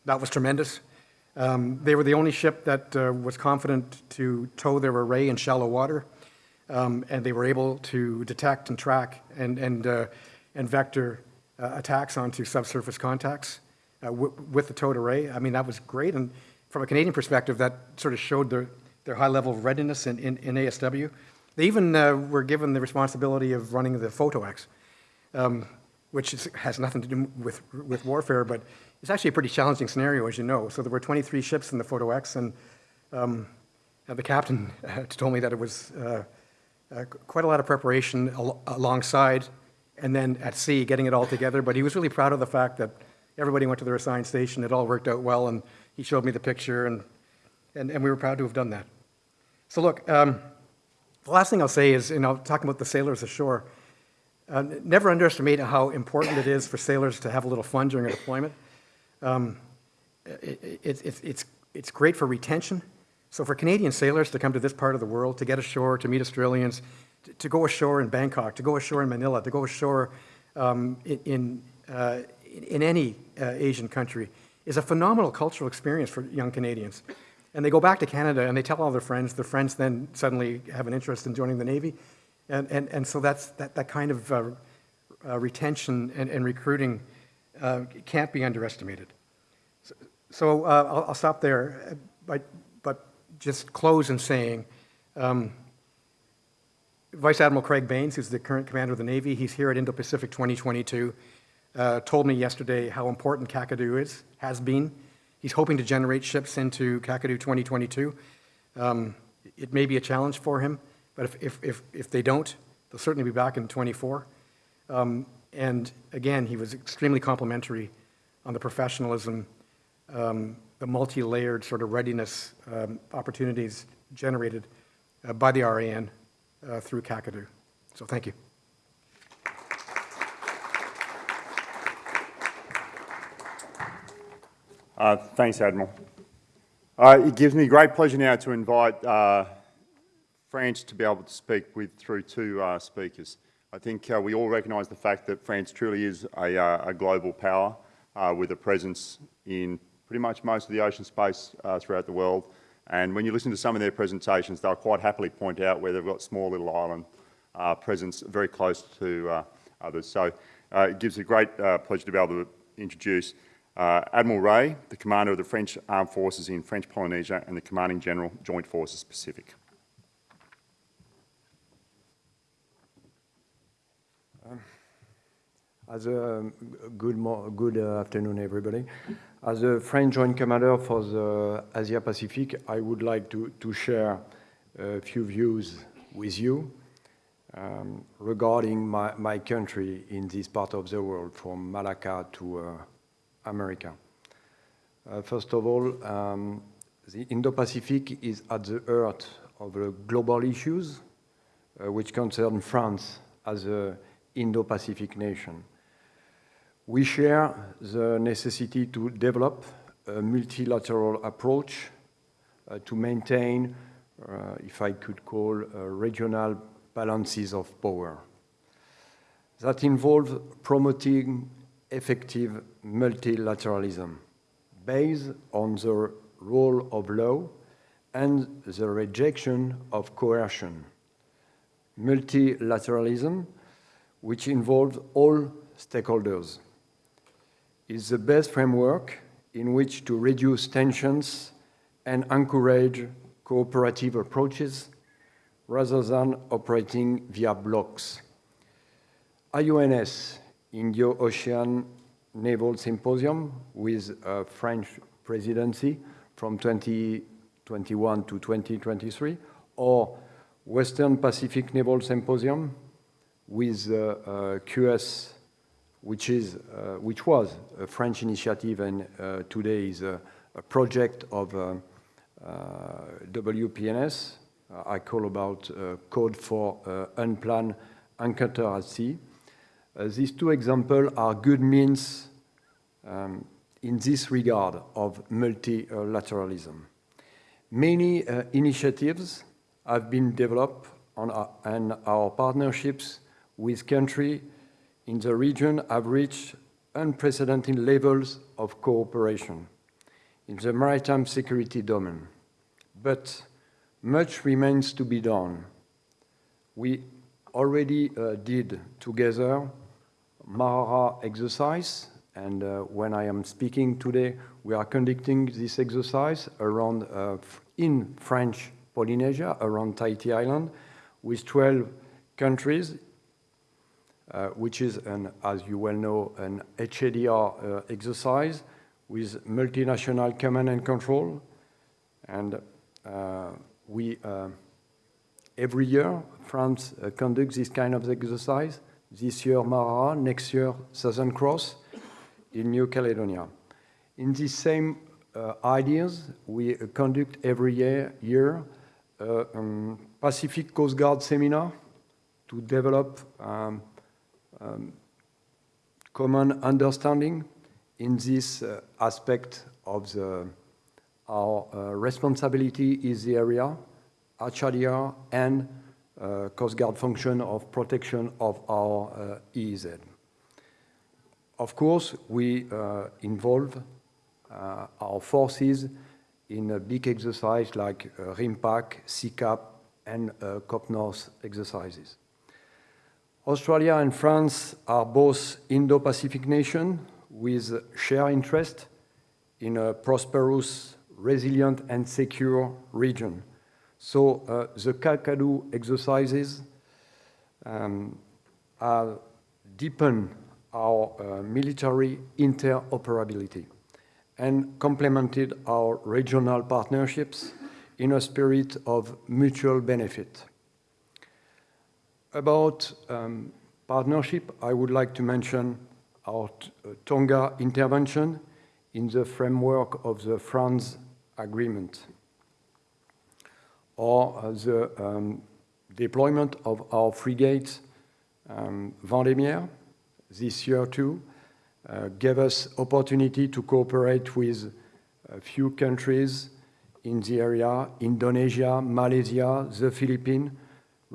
That was tremendous. Um, they were the only ship that uh, was confident to tow their array in shallow water, um, and they were able to detect and track and, and, uh, and vector uh, attacks onto subsurface contacts uh, with the towed array. I mean, that was great, and from a Canadian perspective, that sort of showed their, their high level of readiness in, in, in ASW. They even uh, were given the responsibility of running the PhotoX. um, which is, has nothing to do with, with warfare, but it's actually a pretty challenging scenario, as you know. So there were 23 ships in the Photo X, and um, uh, the captain told me that it was uh, uh, quite a lot of preparation al alongside and then at sea, getting it all together. But he was really proud of the fact that everybody went to their assigned station. It all worked out well, and he showed me the picture, and, and, and we were proud to have done that. So look, um, the last thing I'll say is, you know, talking about the sailors ashore, uh, never underestimate how important it is for sailors to have a little fun during a deployment. Um, it, it, it, it's, it's great for retention. So for Canadian sailors to come to this part of the world, to get ashore, to meet Australians, to, to go ashore in Bangkok, to go ashore in Manila, to go ashore um, in, in, uh, in any uh, Asian country, is a phenomenal cultural experience for young Canadians. And they go back to Canada and they tell all their friends. Their friends then suddenly have an interest in joining the Navy. And, and, and so that's, that, that kind of uh, uh, retention and, and recruiting uh, can't be underestimated. So, so uh, I'll, I'll, stop there, but, but just close in saying, um, Vice Admiral Craig Baines, who's the current commander of the Navy, he's here at Indo-Pacific 2022, uh, told me yesterday how important Kakadu is, has been. He's hoping to generate ships into Kakadu 2022. Um, it may be a challenge for him, but if, if, if, if they don't, they'll certainly be back in 24. Um, and again, he was extremely complimentary on the professionalism, um, the multi-layered sort of readiness um, opportunities generated uh, by the RAN uh, through Kakadu. So thank you. Uh, thanks, Admiral. Uh, it gives me great pleasure now to invite uh, France to be able to speak with through two uh, speakers. I think uh, we all recognise the fact that France truly is a, uh, a global power uh, with a presence in pretty much most of the ocean space uh, throughout the world. And when you listen to some of their presentations, they'll quite happily point out where they've got small little island uh, presence very close to others. So it gives a great pleasure to be able to introduce Admiral Ray, the commander of the French Armed Forces in French Polynesia and the Commanding General, Joint Forces Pacific. As a good, good uh, afternoon, everybody. As a French Joint Commander for the Asia Pacific, I would like to, to share a few views with you um, regarding my, my country in this part of the world, from Malacca to uh, America. Uh, first of all, um, the Indo-Pacific is at the heart of the global issues uh, which concern France as an Indo-Pacific nation. We share the necessity to develop a multilateral approach uh, to maintain, uh, if I could call, uh, regional balances of power. That involves promoting effective multilateralism based on the rule of law and the rejection of coercion. Multilateralism, which involves all stakeholders, is the best framework in which to reduce tensions and encourage cooperative approaches rather than operating via blocks. IONS, Indo-Ocean Naval Symposium, with a French presidency from 2021 to 2023, or Western Pacific Naval Symposium with uh, uh, CUES which, is, uh, which was a French initiative and uh, today is a, a project of uh, WPNS. I call about Code for Unplanned Encounter at Sea. these two examples are good means um, in this regard of multilateralism. Many uh, initiatives have been developed on our, and our partnerships with countries in the region have reached unprecedented levels of cooperation in the maritime security domain. But much remains to be done. We already uh, did together Marara exercise, and uh, when I am speaking today, we are conducting this exercise around uh, in French Polynesia, around Tahiti Island, with 12 countries which is, an, as you well know, an HADR uh, exercise with multinational command and control. And uh, we, uh, every year, France uh, conducts this kind of exercise. This year, Mara, next year, Southern Cross in New Caledonia. In these same uh, ideas, we uh, conduct every year, year uh, um, Pacific Coast Guard seminar to develop um, um, common understanding in this uh, aspect of the, our uh, responsibility is the area, HRDR, and uh, Coast Guard function of protection of our uh, EEZ. Of course, we uh, involve uh, our forces in a big exercise like RIMPAC, CCAP, and uh, Cope North exercises. Australia and France are both Indo-Pacific nations with shared interest in a prosperous, resilient, and secure region. So uh, the Kakadu exercises um, are deepen our uh, military interoperability and complemented our regional partnerships in a spirit of mutual benefit. About um, partnership, I would like to mention our uh, Tonga intervention in the framework of the FRANZ agreement, or uh, the um, deployment of our frigate um, Vendémiaire this year too, uh, gave us opportunity to cooperate with a few countries in the area, Indonesia, Malaysia, the Philippines,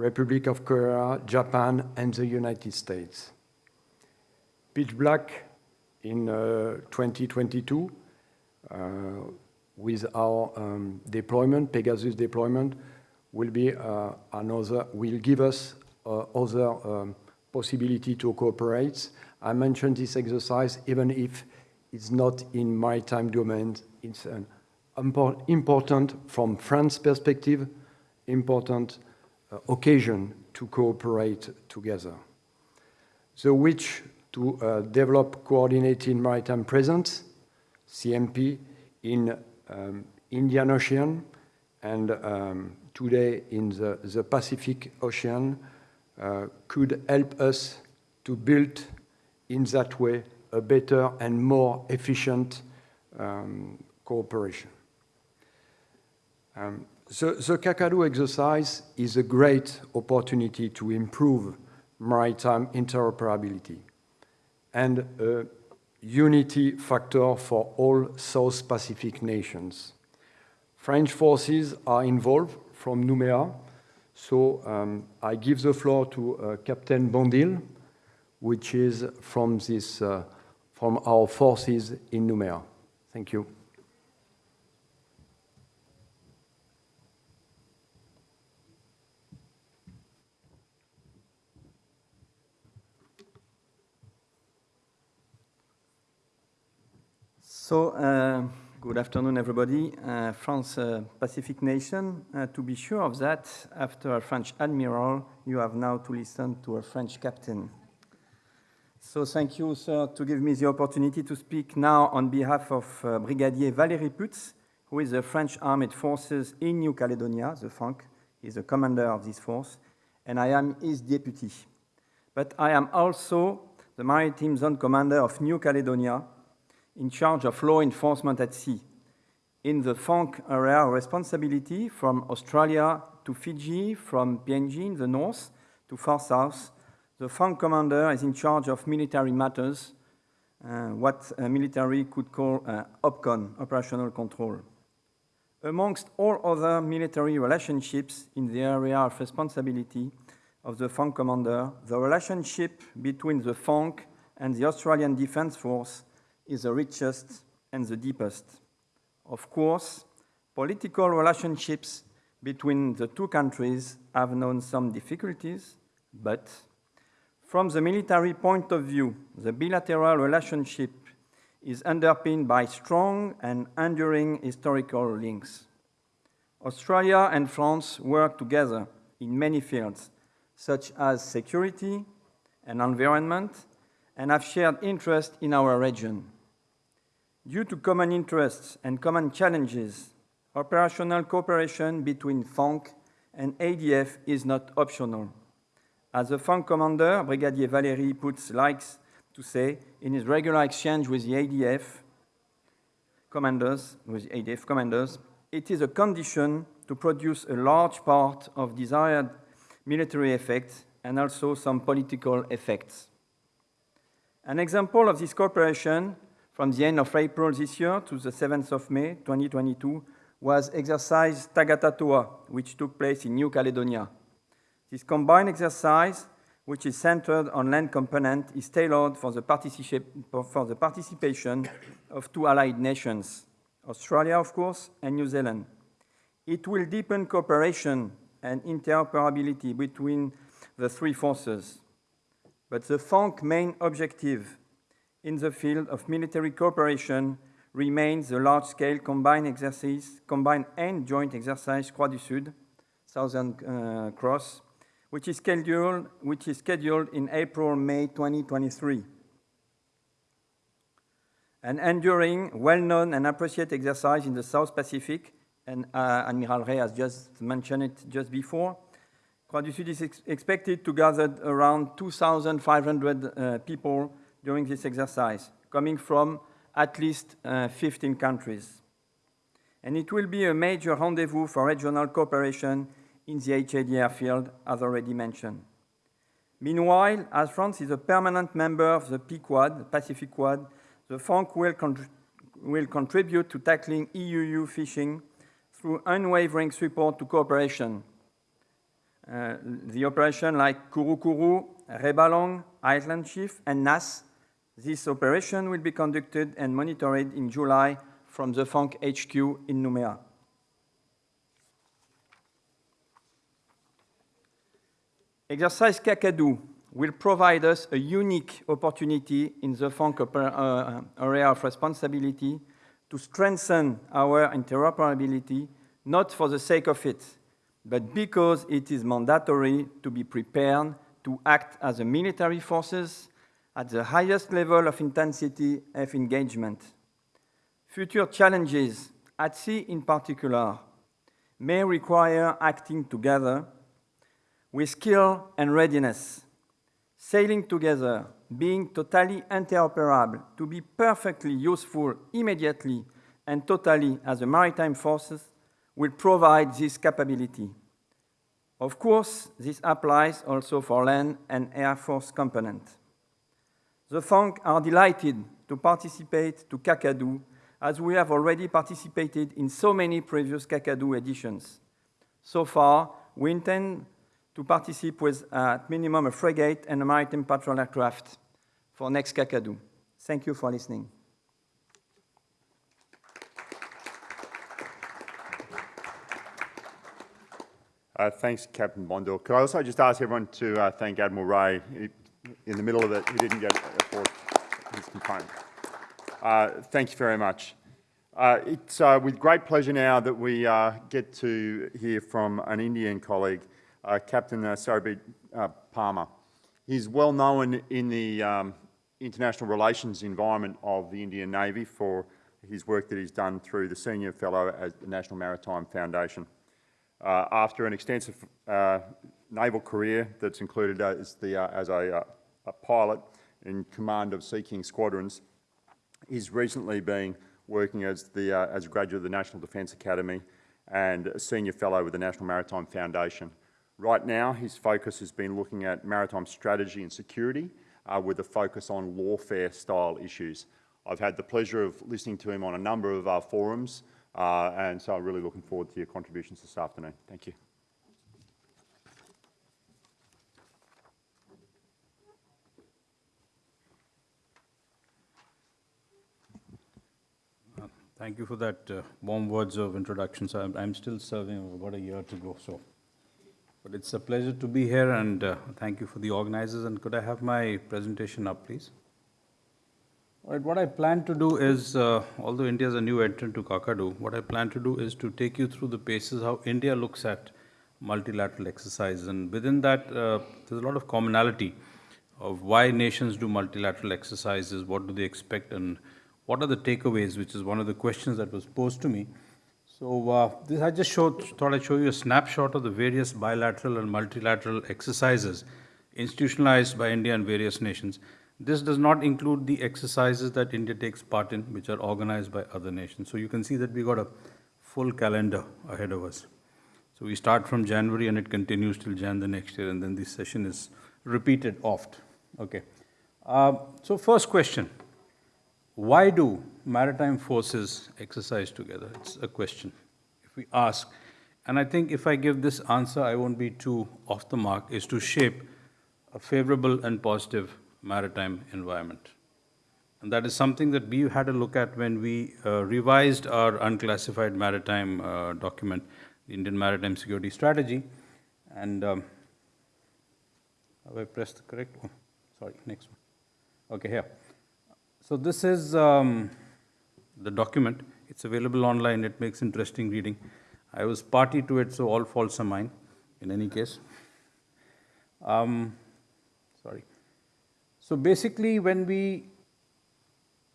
Republic of Korea, Japan, and the United States. Pitch Black in uh, 2022, uh, with our um, deployment, Pegasus deployment, will be uh, another, will give us uh, other um, possibility to cooperate. I mentioned this exercise even if it's not in maritime domain. It's an import, important, from France perspective, important occasion to cooperate together. The which to uh, develop coordinated maritime presence, CMP, in um, Indian Ocean and um, today in the, the Pacific Ocean uh, could help us to build in that way a better and more efficient um, cooperation. Um, the, the Kakadu exercise is a great opportunity to improve maritime interoperability and a unity factor for all South Pacific nations. French forces are involved from Nouméa, so um, I give the floor to uh, Captain Bondil, which is from, this, uh, from our forces in Nouméa. Thank you. So, uh, good afternoon, everybody. Uh, France uh, Pacific nation. Uh, to be sure of that, after a French admiral, you have now to listen to a French captain. So, thank you, sir, to give me the opportunity to speak now on behalf of uh, Brigadier Valéry Putz, who is the French Armed Forces in New Caledonia, the FANC. is the commander of this force, and I am his deputy. But I am also the Maritime Zone Commander of New Caledonia, in charge of law enforcement at sea. In the FANC area responsibility from Australia to Fiji, from PNG in the north to far south, the FANC commander is in charge of military matters, uh, what military could call uh, OPCON, operational control. Amongst all other military relationships in the area of responsibility of the FANC commander, the relationship between the FANC and the Australian Defence Force is the richest and the deepest. Of course, political relationships between the two countries have known some difficulties, but from the military point of view, the bilateral relationship is underpinned by strong and enduring historical links. Australia and France work together in many fields, such as security, and environment, and have shared interest in our region. Due to common interests and common challenges, operational cooperation between FANC and ADF is not optional. As the FANC commander, Brigadier Valéry Putz likes to say in his regular exchange with the ADF commanders, with ADF commanders, it is a condition to produce a large part of desired military effects and also some political effects. An example of this cooperation from the end of April this year to the 7th of May 2022 was exercise Tagatatoa, which took place in New Caledonia. This combined exercise, which is centered on land component, is tailored for the, for the participation of two allied nations, Australia, of course, and New Zealand. It will deepen cooperation and interoperability between the three forces. But the FANC main objective in the field of military cooperation remains the large-scale combined exercise, combined and joint exercise Croix du Sud, Southern uh, Cross, which is scheduled, which is scheduled in April-May 2023. An enduring, well-known and appreciated exercise in the South Pacific, and uh, Admiral Ray has just mentioned it just before. Croix du Sud is ex expected to gather around 2,500 uh, people during this exercise, coming from at least uh, 15 countries. And it will be a major rendezvous for regional cooperation in the HADR field, as already mentioned. Meanwhile, as France is a permanent member of the PQuad, Pacific Quad, the FANC will, will contribute to tackling IUU fishing through unwavering support to cooperation. Uh, the operation like Kuru Kuru, Rai Balang, Island Chief, and NAS this operation will be conducted and monitored in July from the FANC HQ in Nouméa. Exercise Kakadu will provide us a unique opportunity in the FANC uh, area of responsibility to strengthen our interoperability, not for the sake of it, but because it is mandatory to be prepared to act as a military forces at the highest level of intensity of engagement. Future challenges, at sea in particular, may require acting together with skill and readiness, sailing together, being totally interoperable to be perfectly useful immediately and totally as the maritime forces will provide this capability. Of course, this applies also for land and air force component. The FANC are delighted to participate to Kakadu as we have already participated in so many previous Kakadu editions. So far, we intend to participate with at minimum a frigate and a maritime patrol aircraft for next Kakadu. Thank you for listening. Uh, thanks, Captain Bondor. Could I also just ask everyone to uh, thank Admiral Ray? In the middle of it, he didn't get his complaint. Uh, thank you very much. Uh, it's uh, with great pleasure now that we uh, get to hear from an Indian colleague, uh, Captain uh, Sarabjeet uh, Parmar. He's well known in the um, international relations environment of the Indian Navy for his work that he's done through the Senior Fellow at the National Maritime Foundation. after an extensive naval career that's included as, the, as a, a, pilot in command of Sea King squadrons. He's recently been working as, the, uh, as a graduate of the National Defence Academy and a senior fellow with the National Maritime Foundation. Right now, his focus has been looking at maritime strategy and security uh, with a focus on lawfare style issues. I've had the pleasure of listening to him on a number of our forums, uh, and so I'm really looking forward to your contributions this afternoon. Thank you. Thank you for that uh, warm words of introduction. So I'm, I'm, still serving about a year to go. So, but it's a pleasure to be here, and uh, thank you for the organizers. And could I have my presentation up, please? All right. What I plan to do is, uh, although India is a new entrant to Kakadu, what I plan to do is to take you through the paces how India looks at multilateral exercises, and within that, uh, there's a lot of commonality of why nations do multilateral exercises, what do they expect, and what are the takeaways, which is one of the questions that was posed to me. So uh, this I just showed, thought I'd show you a snapshot of the various bilateral and multilateral exercises institutionalized by India and various nations. This does not include the exercises that India takes part in, which are organized by other nations. So you can see that we got a full calendar ahead of us. So we start from January and it continues till Jan the next year, and then this session is repeated oft. Okay. Uh, so first question, why do maritime forces exercise together? It's a question. If we ask, and I think if I give this answer, I won't be too off the mark, is to shape a favorable and positive maritime environment. And that is something that we had a look at when we uh, revised our unclassified maritime uh, document, the Indian Maritime Security Strategy. And um, have I pressed the correct one? Sorry, next one. Okay, here. So this is um, the document. It's available online. It makes interesting reading. I was party to it, so all faults are mine, in any case. Um, sorry. So basically, when we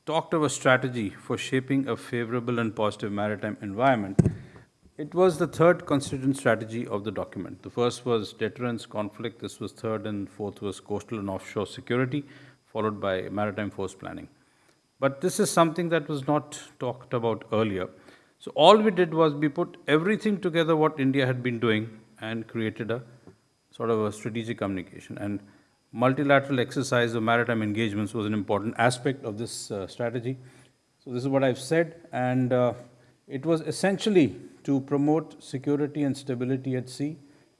talked of a strategy for shaping a favorable and positive maritime environment, it was the third constituent strategy of the document. The first was deterrence, conflict. This was third, and fourth was coastal and offshore security, followed by maritime force planning. But this is something that was not talked about earlier. So all we did was we put everything together what India had been doing and created a sort of a strategic communication. And multilateral exercise of maritime engagements was an important aspect of this uh, strategy. So this is what I've said, and uh, it was essentially to promote security and stability at sea,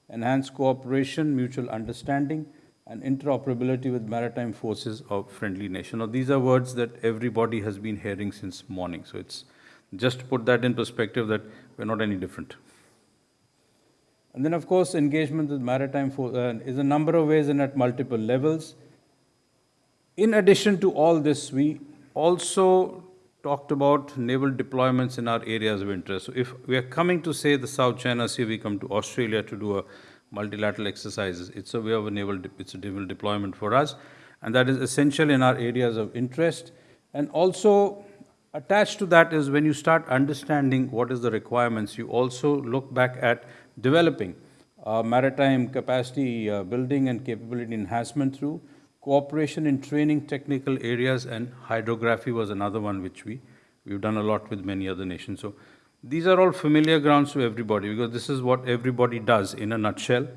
enhance cooperation, mutual understanding, and interoperability with maritime forces of friendly nation. Now, these are words that everybody has been hearing since morning. So it's just to put that in perspective that we're not any different. And then, of course, engagement with maritime force uh, is a number of ways and at multiple levels. In addition to all this, we also talked about naval deployments in our areas of interest. So if we are coming to, say, the South China Sea, we come to Australia to do a multilateral exercises. It's a way of a naval, it's a naval deployment for us. And that is essential in our areas of interest. And also, attached to that is when you start understanding what is the requirements, you also look back at developing uh, maritime capacity uh, building and capability enhancement through cooperation in training technical areas and hydrography was another one which we, we've done a lot with many other nations. So these are all familiar grounds to everybody because this is what everybody does in a nutshell.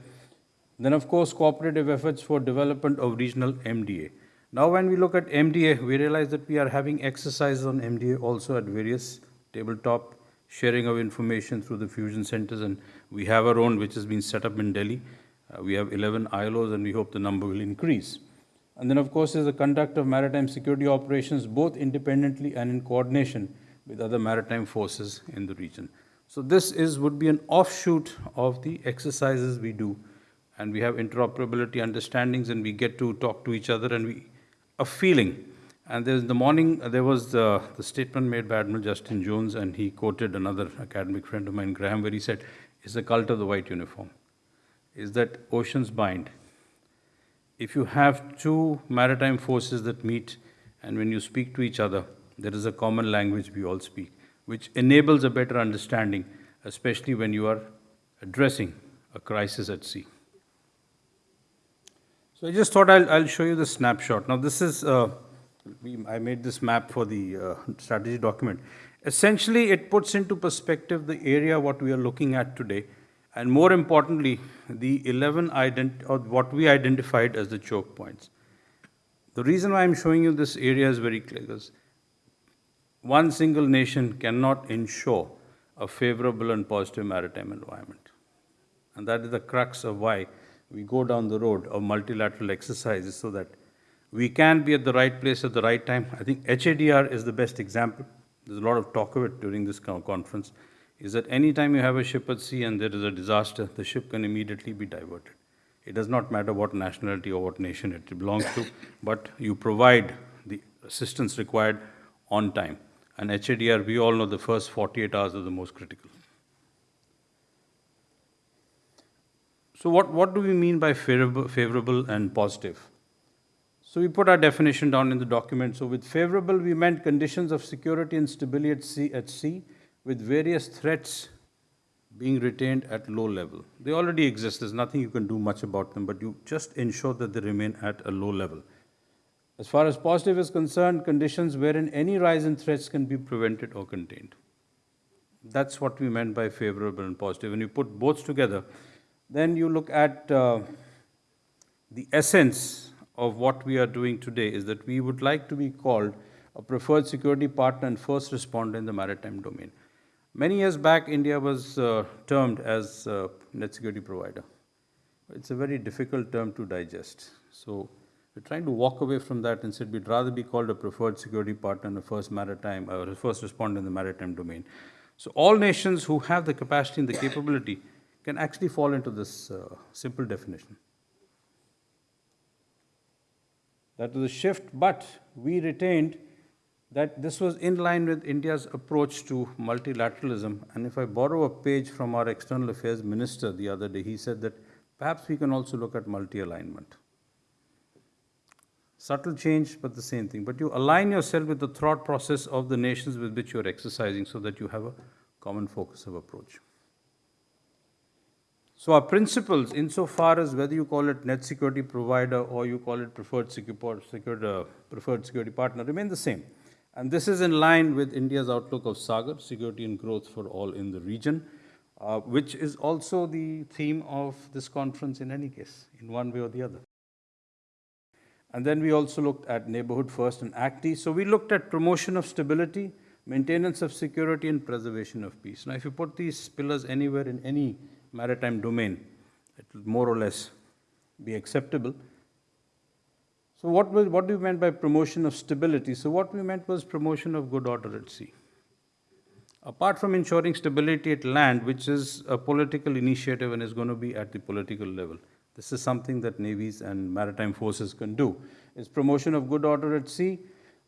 Then of course cooperative efforts for development of regional MDA. Now when we look at MDA, we realize that we are having exercises on MDA also at various tabletop sharing of information through the fusion centers and we have our own which has been set up in Delhi. Uh, we have 11 ILOs and we hope the number will increase. And then of course is the conduct of maritime security operations both independently and in coordination with other maritime forces in the region. So this is would be an offshoot of the exercises we do and we have interoperability understandings and we get to talk to each other and we a feeling and there's the morning, uh, there was the, the statement made by Admiral Justin Jones, and he quoted another academic friend of mine, Graham, where he said, It's the cult of the white uniform. Is that oceans bind. If you have two maritime forces that meet, and when you speak to each other, there is a common language we all speak, which enables a better understanding, especially when you are addressing a crisis at sea. So I just thought I'll, I'll show you the snapshot. Now, this is. Uh, we, I made this map for the uh, strategy document. Essentially, it puts into perspective the area what we are looking at today, and more importantly, the 11 ident- or what we identified as the choke points. The reason why I'm showing you this area is very clear because one single nation cannot ensure a favorable and positive maritime environment. And that is the crux of why we go down the road of multilateral exercises so that we can be at the right place at the right time. I think HADR is the best example. There's a lot of talk of it during this conference. Is that anytime you have a ship at sea and there is a disaster, the ship can immediately be diverted. It does not matter what nationality or what nation it belongs to, but you provide the assistance required on time. And HADR, we all know the first 48 hours are the most critical. So what, what do we mean by favorable, favorable and positive? So we put our definition down in the document. So with favorable, we meant conditions of security and stability at sea, at sea with various threats being retained at low level. They already exist. There's nothing you can do much about them, but you just ensure that they remain at a low level. As far as positive is concerned, conditions wherein any rise in threats can be prevented or contained. That's what we meant by favorable and positive. When you put both together, then you look at uh, the essence of what we are doing today is that we would like to be called a preferred security partner and first responder in the maritime domain. Many years back, India was uh, termed as a net security provider. It's a very difficult term to digest. So we're trying to walk away from that and said we'd rather be called a preferred security partner and a first maritime or a first responder in the maritime domain. So all nations who have the capacity and the capability can actually fall into this uh, simple definition. That was a shift, but we retained that this was in line with India's approach to multilateralism. And if I borrow a page from our external affairs minister the other day, he said that perhaps we can also look at multi-alignment. Subtle change, but the same thing. But you align yourself with the thought process of the nations with which you're exercising so that you have a common focus of approach. So our principles, insofar as whether you call it net security provider or you call it preferred security, uh, preferred security partner, remain the same. And this is in line with India's outlook of SAGAR, security and growth for all in the region, uh, which is also the theme of this conference in any case, in one way or the other. And then we also looked at neighborhood first and Act East. So we looked at promotion of stability, maintenance of security, and preservation of peace. Now, if you put these pillars anywhere in any maritime domain, it will more or less be acceptable. So what, was, what do we meant by promotion of stability? So what we meant was promotion of good order at sea. Apart from ensuring stability at land, which is a political initiative and is going to be at the political level, this is something that navies and maritime forces can do, is promotion of good order at sea,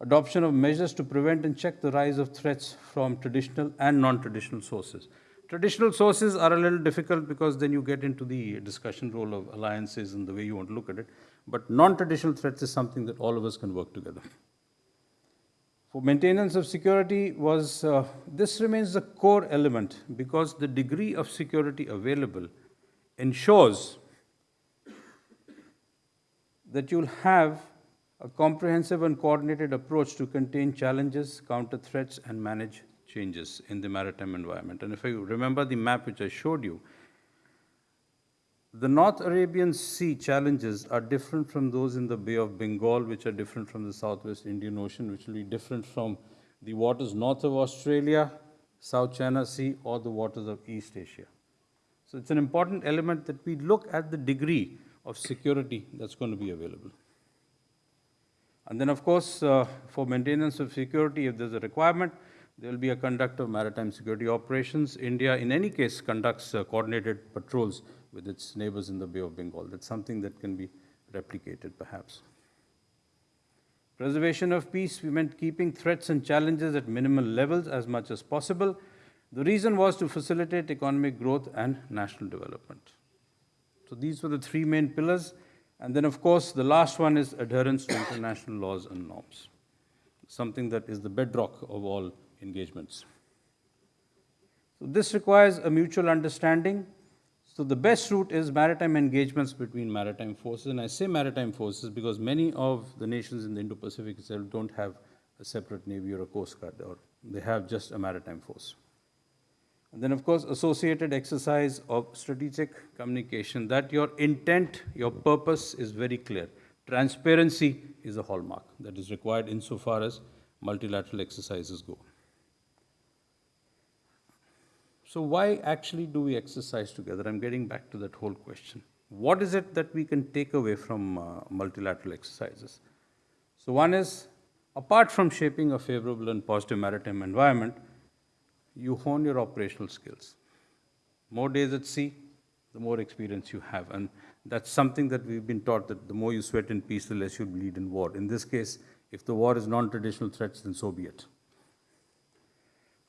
adoption of measures to prevent and check the rise of threats from traditional and non-traditional sources. Traditional sources are a little difficult because then you get into the discussion role of alliances and the way you want to look at it. But non-traditional threats is something that all of us can work together. For maintenance of security was, uh, this remains the core element because the degree of security available ensures that you'll have a comprehensive and coordinated approach to contain challenges, counter threats, and manage changes in the maritime environment. And if you remember the map which I showed you, the North Arabian Sea challenges are different from those in the Bay of Bengal, which are different from the Southwest Indian Ocean, which will be different from the waters north of Australia, South China Sea, or the waters of East Asia. So it's an important element that we look at the degree of security that's going to be available. And then, of course, uh, for maintenance of security, if there's a requirement, there will be a conduct of maritime security operations. India, in any case, conducts uh, coordinated patrols with its neighbors in the Bay of Bengal. That's something that can be replicated, perhaps. Preservation of peace, we meant keeping threats and challenges at minimal levels as much as possible. The reason was to facilitate economic growth and national development. So these were the three main pillars. And then, of course, the last one is adherence to international laws and norms, something that is the bedrock of all engagements. So this requires a mutual understanding. So the best route is maritime engagements between maritime forces. And I say maritime forces because many of the nations in the Indo-Pacific itself don't have a separate navy or a coast guard, or they have just a maritime force. And then, of course, associated exercise of strategic communication, that your intent, your purpose is very clear. Transparency is a hallmark that is required insofar as multilateral exercises go. So why actually do we exercise together? I'm getting back to that whole question. What is it that we can take away from uh, multilateral exercises? So one is, apart from shaping a favorable and positive maritime environment, you hone your operational skills. More days at sea, the more experience you have. And that's something that we've been taught that the more you sweat in peace, the less you bleed in war. In this case, if the war is non-traditional threats, then so be it.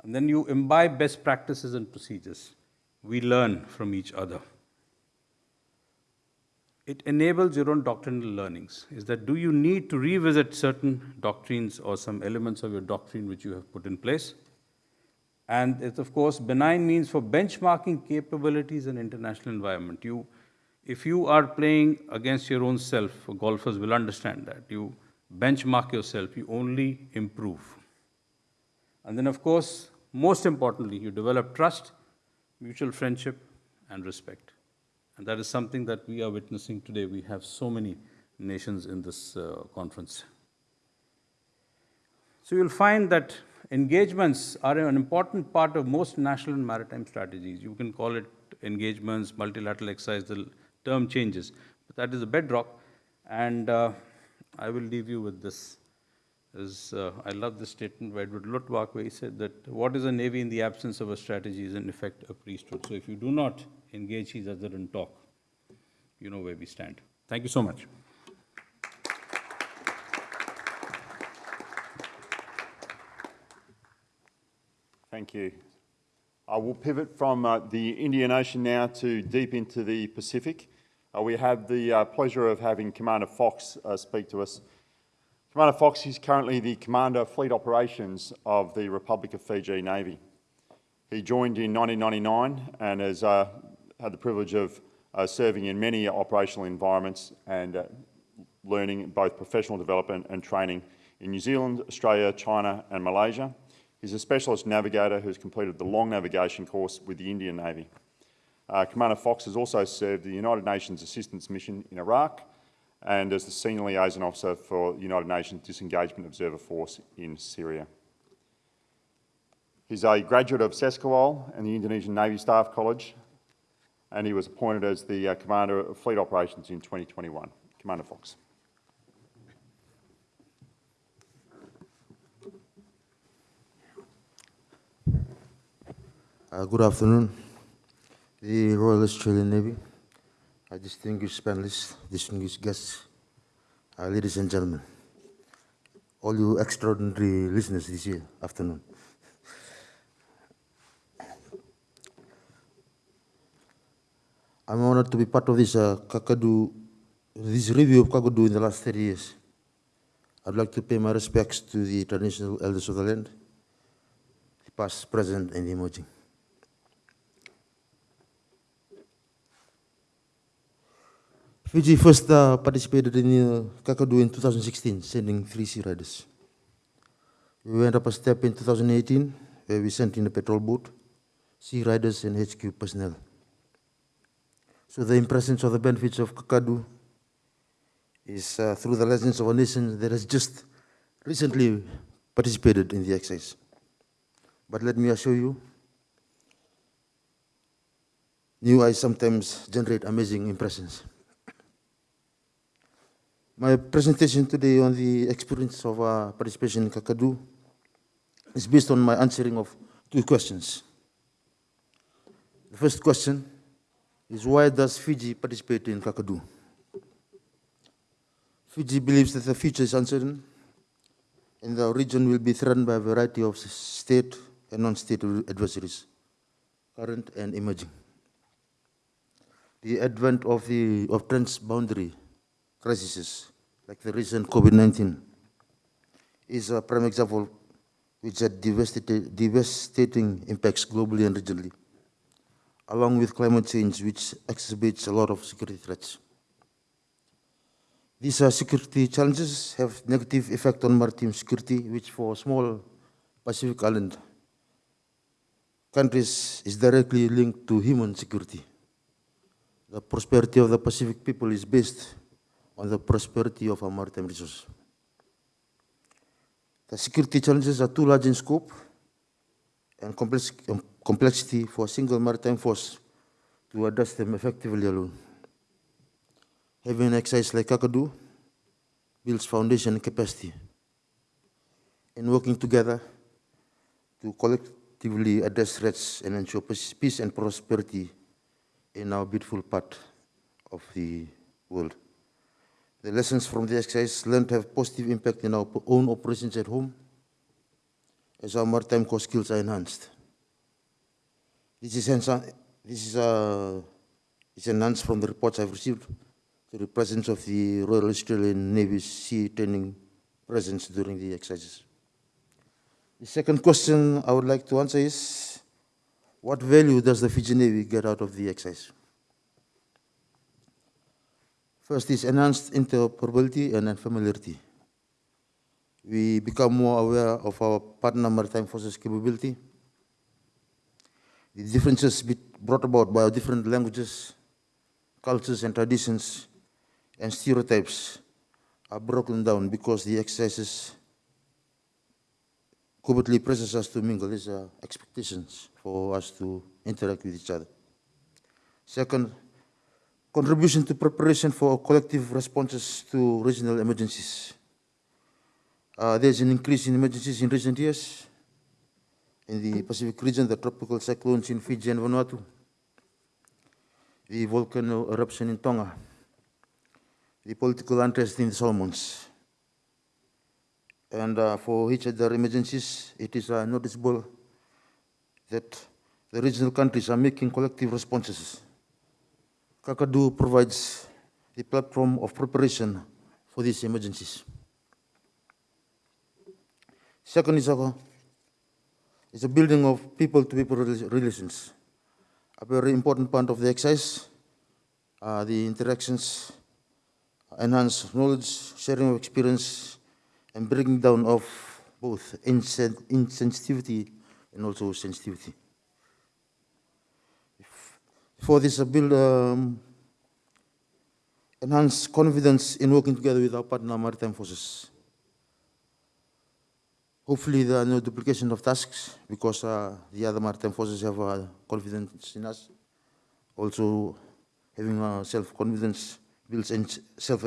And then you imbibe best practices and procedures. We learn from each other. it enables your own doctrinal learnings. Is that do you need to revisit certain doctrines or some elements of your doctrine which you have put in place? And it's of course benign means for benchmarking capabilities in international environment. You, if you are playing against your own self, golfers will understand that. You benchmark yourself, you only improve. And then of course, most importantly, you develop trust, mutual friendship, and respect. And that is something that we are witnessing today. We have so many nations in this uh, conference. So you'll find that engagements are an important part of most national and maritime strategies. You can call it engagements, multilateral exercise, the term changes, but that is the bedrock. And uh, I will leave you with this. Is, uh, I love this statement by Edward Luttwak where he said that what is a navy in the absence of a strategy is in effect a priesthood. So if you do not engage each other and talk, you know where we stand. Thank you so much. Thank you. I will pivot from uh, the Indian Ocean now to deep into the Pacific. Uh, we have the uh, pleasure of having Commander Fox uh, speak to us. Commander Fox is currently the Commander of Fleet Operations of the Republic of Fiji Navy. He joined in 1999 and has uh, had the privilege of uh, serving in many operational environments and learning both professional development and training in New Zealand, Australia, China and Malaysia. He's a specialist navigator who has completed the long navigation course with the Indian Navy. Uh, Commander Fox has also served the United Nations Assistance Mission in Iraq and as the Senior Liaison Officer for the United Nations Disengagement Observer Force in Syria. He's a graduate of SESCOOL and the Indonesian Navy Staff College, and he was appointed as the uh, Commander of Fleet Operations in 2021. Commander Fox. Uh, good afternoon, the Royal Australian Navy, uh, distinguished panelists, distinguished guests, uh, ladies and gentlemen, all you extraordinary listeners this year, afternoon. I'm honored to be part of this uh, Kakadu, this review of Kakadu in the last 30 years. I'd like to pay my respects to the traditional elders of the land, the past, present, and emerging. Fiji first uh, participated in uh, Kakadu in 2016, sending three Sea Riders. We went up a step in 2018, where we sent in a patrol boat, Sea Riders, and HQ personnel. So the impressions of the benefits of Kakadu is uh, through the lessons of a nation that has just recently participated in the exercise. But let me assure you, new eyes sometimes generate amazing impressions. My presentation today on the experience of uh, participation in Kakadu is based on my answering of two questions. The first question is why does Fiji participate in Kakadu? Fiji believes that the future is uncertain and the region will be threatened by a variety of state and non-state adversaries, current and emerging. The advent of the of transboundary crises like the recent COVID-19 is a prime example which had devastating, impacts globally and regionally, along with climate change which exacerbates a lot of security threats. These security challenges have negative effect on maritime security, which for small Pacific island countries is directly linked to human security. The prosperity of the Pacific people is based on the prosperity of our maritime resources. The security challenges are too large in scope and complex, um, complexity for a single maritime force to address them effectively alone. Having an exercise like Kakadu builds foundation and capacity in working together to collectively address threats and ensure peace and prosperity in our beautiful part of the world. The lessons from the exercise learned have positive impact in our own operations at home as our maritime core skills are enhanced. This is, this is, uh, is enhanced from the reports I've received to the presence of the Royal Australian Navy Sea Training presence during the exercises. The second question I would like to answer is, what value does the Fiji Navy get out of the exercise? First is enhanced interoperability and familiarity. We become more aware of our partner maritime forces capability, the differences brought about by our different languages, cultures and traditions, and stereotypes are broken down because the exercises covertly presses us to mingle. These are expectations for us to interact with each other. Second, contribution to preparation for collective responses to regional emergencies. Uh, there's an increase in emergencies in recent years in the Pacific region, the tropical cyclones in Fiji and Vanuatu, the volcano eruption in Tonga, the political unrest in the Solomons. And uh, for each other emergencies, it is uh, noticeable that the regional countries are making collective responses. Kakadu provides the platform of preparation for these emergencies. Second is a, is a building of people-to-people rela- relations. A very important part of the exercise, uh, the interactions, enhance knowledge, sharing of experience, and breaking down of both insen- insensitivity and also sensitivity. For this, uh, build um, enhance confidence in working together with our partner maritime forces. Hopefully, there are no duplication of tasks because uh, the other maritime forces have uh, confidence in us. Also, having uh, self-confidence builds self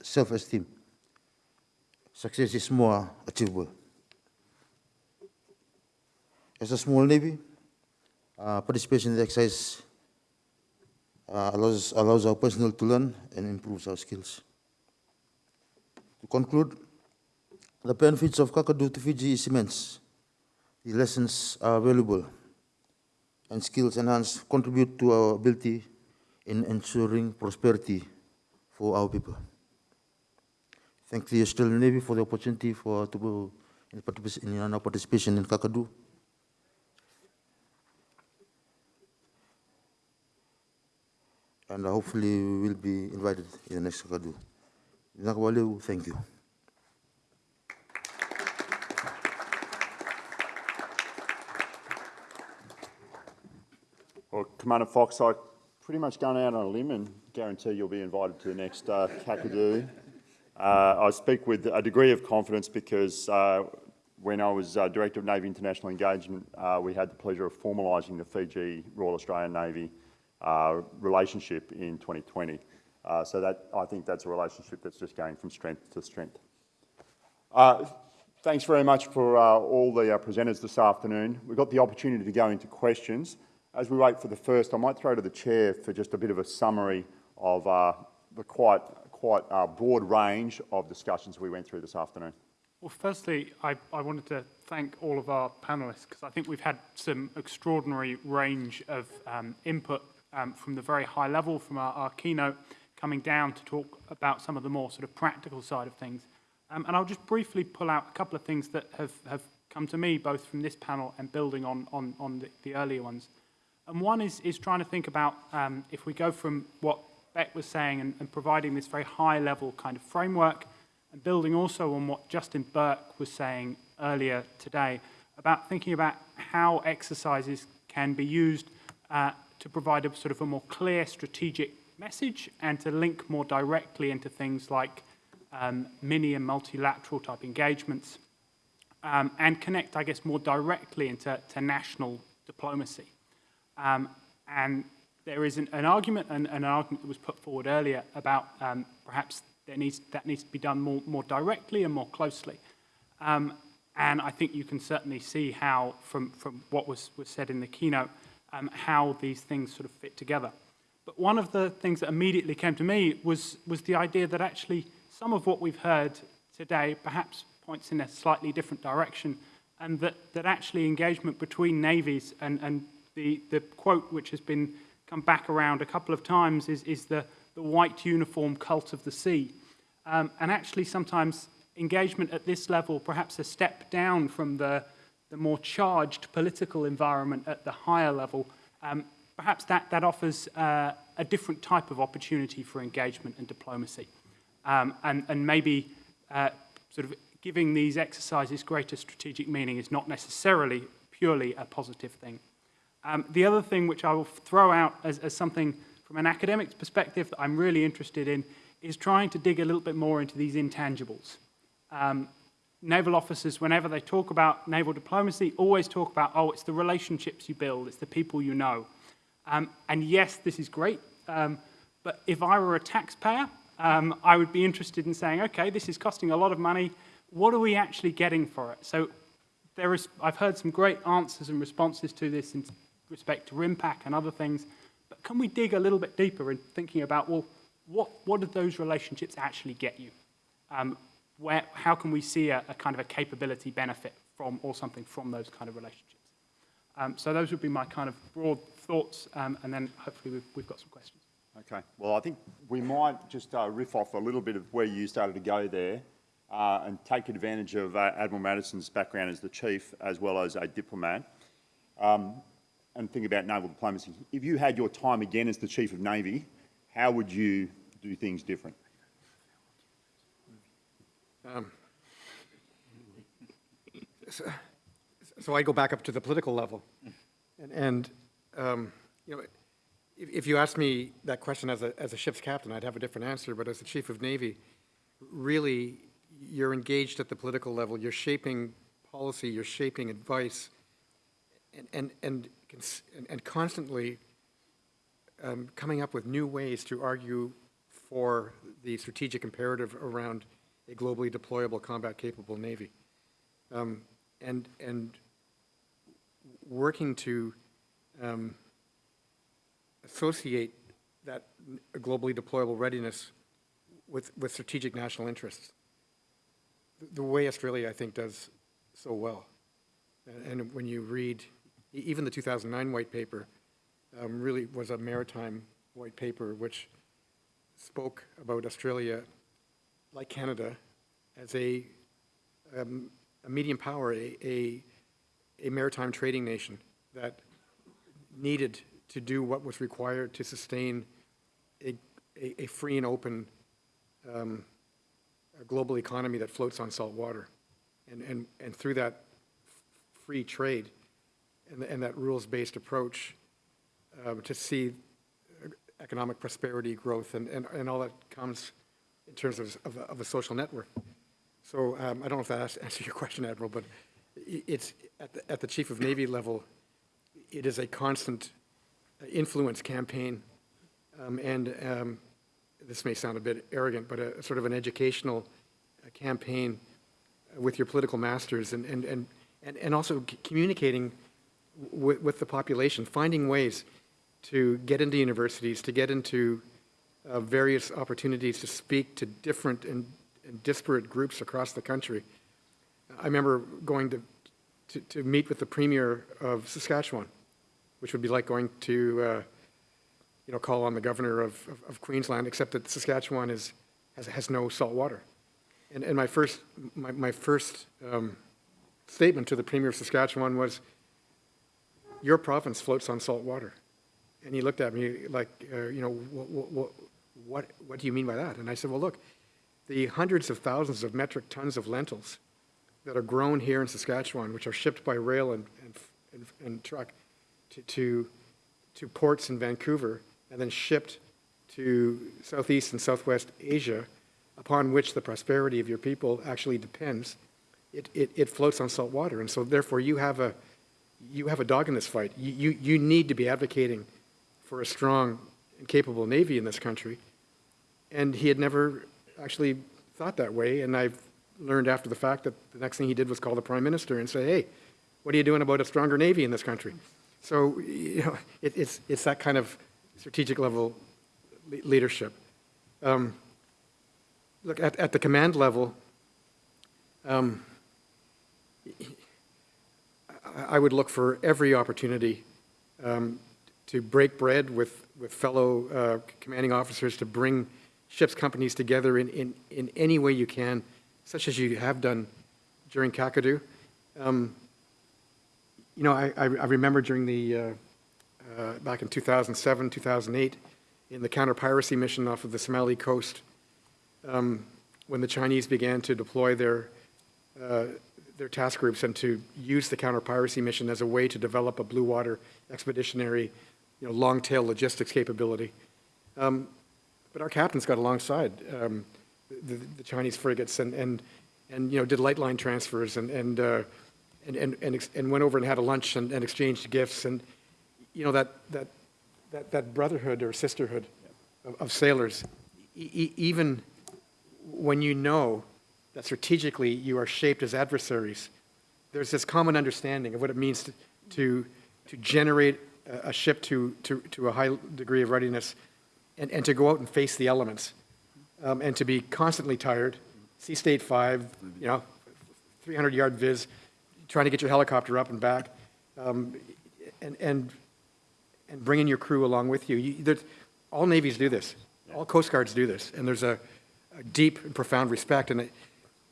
self-esteem. Success is more achievable. As a small navy, uh, participation in the exercise uh, allows, allows our personnel to learn and improves our skills. To conclude, the benefits of Kakadu to Fiji is immense. The lessons are valuable and skills enhanced contribute to our ability in ensuring prosperity for our people. Thank the Australian Navy for the opportunity for to in, in our participation in Kakadu. And hopefully we will be invited in the next Kakadu. Thank you. Well, Commander Fox, I pretty much gone out on a limb and guarantee you'll be invited to the next uh, Kakadu. Uh, I speak with a degree of confidence because uh, when I was uh, Director of Navy International Engagement, uh, we had the pleasure of formalising the Fiji Royal Australian Navy relationship in 2020. Uh, so that I think that's a relationship that's just going from strength to strength. Uh, Thanks very much for uh, all the uh, presenters this afternoon. We've got the opportunity to go into questions. As we wait for the first, I might throw to the chair for just a bit of a summary of uh, the quite, quite uh, broad range of discussions we went through this afternoon. Well, firstly, I, I wanted to thank all of our panelists because I think we've had some extraordinary range of um, input um, from the very high level, from our, our keynote, coming down to talk about some of the more sort of practical side of things. Um, and I'll just briefly pull out a couple of things that have, have come to me, both from this panel and building on, on, on the, the earlier ones. And one is, is trying to think about um, if we go from what Beck was saying and, and providing this very high level kind of framework and building also on what Justin Burke was saying earlier today about thinking about how exercises can be used uh, to provide a sort of a more clear strategic message and to link more directly into things like um, mini and multilateral type engagements um, and connect, I guess, more directly into to national diplomacy. Um, and there is an, an argument, and, an argument that was put forward earlier about um, perhaps there needs, that needs to be done more, more directly and more closely. Um, and I think you can certainly see how, from, from what was, was said in the keynote, um, how these things sort of fit together. But one of the things that immediately came to me was, was the idea that actually some of what we've heard today perhaps points in a slightly different direction, and that, that actually engagement between navies and, and the, the quote which has been come back around a couple of times is, is the, the white uniform cult of the sea. Um, and actually sometimes engagement at this level, perhaps a step down from the, the more charged political environment at the higher level, um, perhaps that, that offers uh, a different type of opportunity for engagement and diplomacy. Um, and, and maybe uh, sort of giving these exercises greater strategic meaning is not necessarily purely a positive thing. Um, the other thing which I will throw out as, as something from an academic's perspective that I'm really interested in is trying to dig a little bit more into these intangibles. Um, naval officers, whenever they talk about naval diplomacy, always talk about, oh, it's the relationships you build, it's the people you know. Um, and yes, this is great, um, but if I were a taxpayer, um, I would be interested in saying, okay, this is costing a lot of money, what are we actually getting for it? So there is, I've heard some great answers and responses to this in respect to RIMPAC and other things, but can we dig a little bit deeper in thinking about, well, what, what do those relationships actually get you? Um, where, how can we see a, a, kind of a capability benefit from or something from those kind of relationships? Um, so those would be my kind of broad thoughts, um, and then hopefully we've, we've, got some questions. Okay. Well, I think we might just uh, riff off a little bit of where you started to go there uh, and take advantage of uh, Admiral Maddison's background as the chief as well as a diplomat um, and think about naval diplomacy. If you had your time again as the Chief of Navy, how would you do things different? Um, so, so, I go back up to the political level. And, and um, you know, if, if, you asked me that question as a, as a ship's captain, I'd have a different answer, but as the Chief of Navy, really, you're engaged at the political level. You're shaping policy, you're shaping advice, and, and, and, and constantly um, coming up with new ways to argue for the strategic imperative around a globally deployable combat-capable Navy. Um, and, and working to um, associate that globally deployable readiness with, with strategic national interests. The way Australia, I think, does so well. And when you read, even the 2009 white paper um, really was a maritime white paper which spoke about Australia like Canada, as a, um, a medium power, a, a, a, maritime trading nation that needed to do what was required to sustain a, a, a free and open um, global economy that floats on salt water. And, and, and through that free trade and, and that rules-based approach uh, to see economic prosperity, growth, and, and, and all that comes in terms of, of, of a social network. So um, I don't know if that answers your question, Admiral, but it's at the, at the Chief of Navy level, it is a constant influence campaign, um, and um, this may sound a bit arrogant, but a, sort of an educational uh, campaign with your political masters, and and and and, and also communicating with the population, finding ways to get into universities, to get into uh, various opportunities to speak to different and, and, disparate groups across the country. I remember going to, to, to, meet with the Premier of Saskatchewan, which would be like going to, uh, you know, call on the Governor of, of, of, Queensland, except that Saskatchewan is, has, has no salt water. And, and my first, my, my first um, statement to the Premier of Saskatchewan was, your province floats on salt water. And he looked at me like, uh, you know, what, what, do you mean by that? And I said, well, look, the hundreds of thousands of metric tons of lentils that are grown here in Saskatchewan, which are shipped by rail and, and, and, and truck to, to, to ports in Vancouver and then shipped to Southeast and Southwest Asia, upon which the prosperity of your people actually depends, it, it, it floats on salt water. And so therefore you have a, you have a dog in this fight. You, you, you need to be advocating for a strong and capable Navy in this country. And he had never actually thought that way. And I've learned after the fact that the next thing he did was call the Prime Minister and say, hey, what are you doing about a stronger Navy in this country? So, you know, it, it's, it's that kind of strategic level leadership. Um, look, at, at the command level, um, I would look for every opportunity um, to break bread with, with fellow uh, commanding officers, to bring ships companies together in, in, in any way you can, such as you have done during Kakadu. Um, You know, I, I remember during the, uh, uh, back in 2007, 2008, in the counter-piracy mission off of the Somali coast, um, when the Chinese began to deploy their, uh, their task groups and to use the counter-piracy mission as a way to develop a blue water expeditionary, you know, long-tail logistics capability. Um, But our captains got alongside um, the, the Chinese frigates and, and, and, you know, did light line transfers and, and, uh, and, and, and and went over and had a lunch and, and exchanged gifts. And, you know, that, that, that, that brotherhood or sisterhood of, of sailors, e- even when you know that strategically you are shaped as adversaries, there's this common understanding of what it means to, to, to generate a, a ship to, to, to a high degree of readiness and, and to go out and face the elements um, and to be constantly tired, sea state five, you know, 300 yard viz, trying to get your helicopter up and back, um, and, and, and bringing your crew along with you. you all navies do this. All coast guards do this. And there's a, a deep and profound respect. And, it,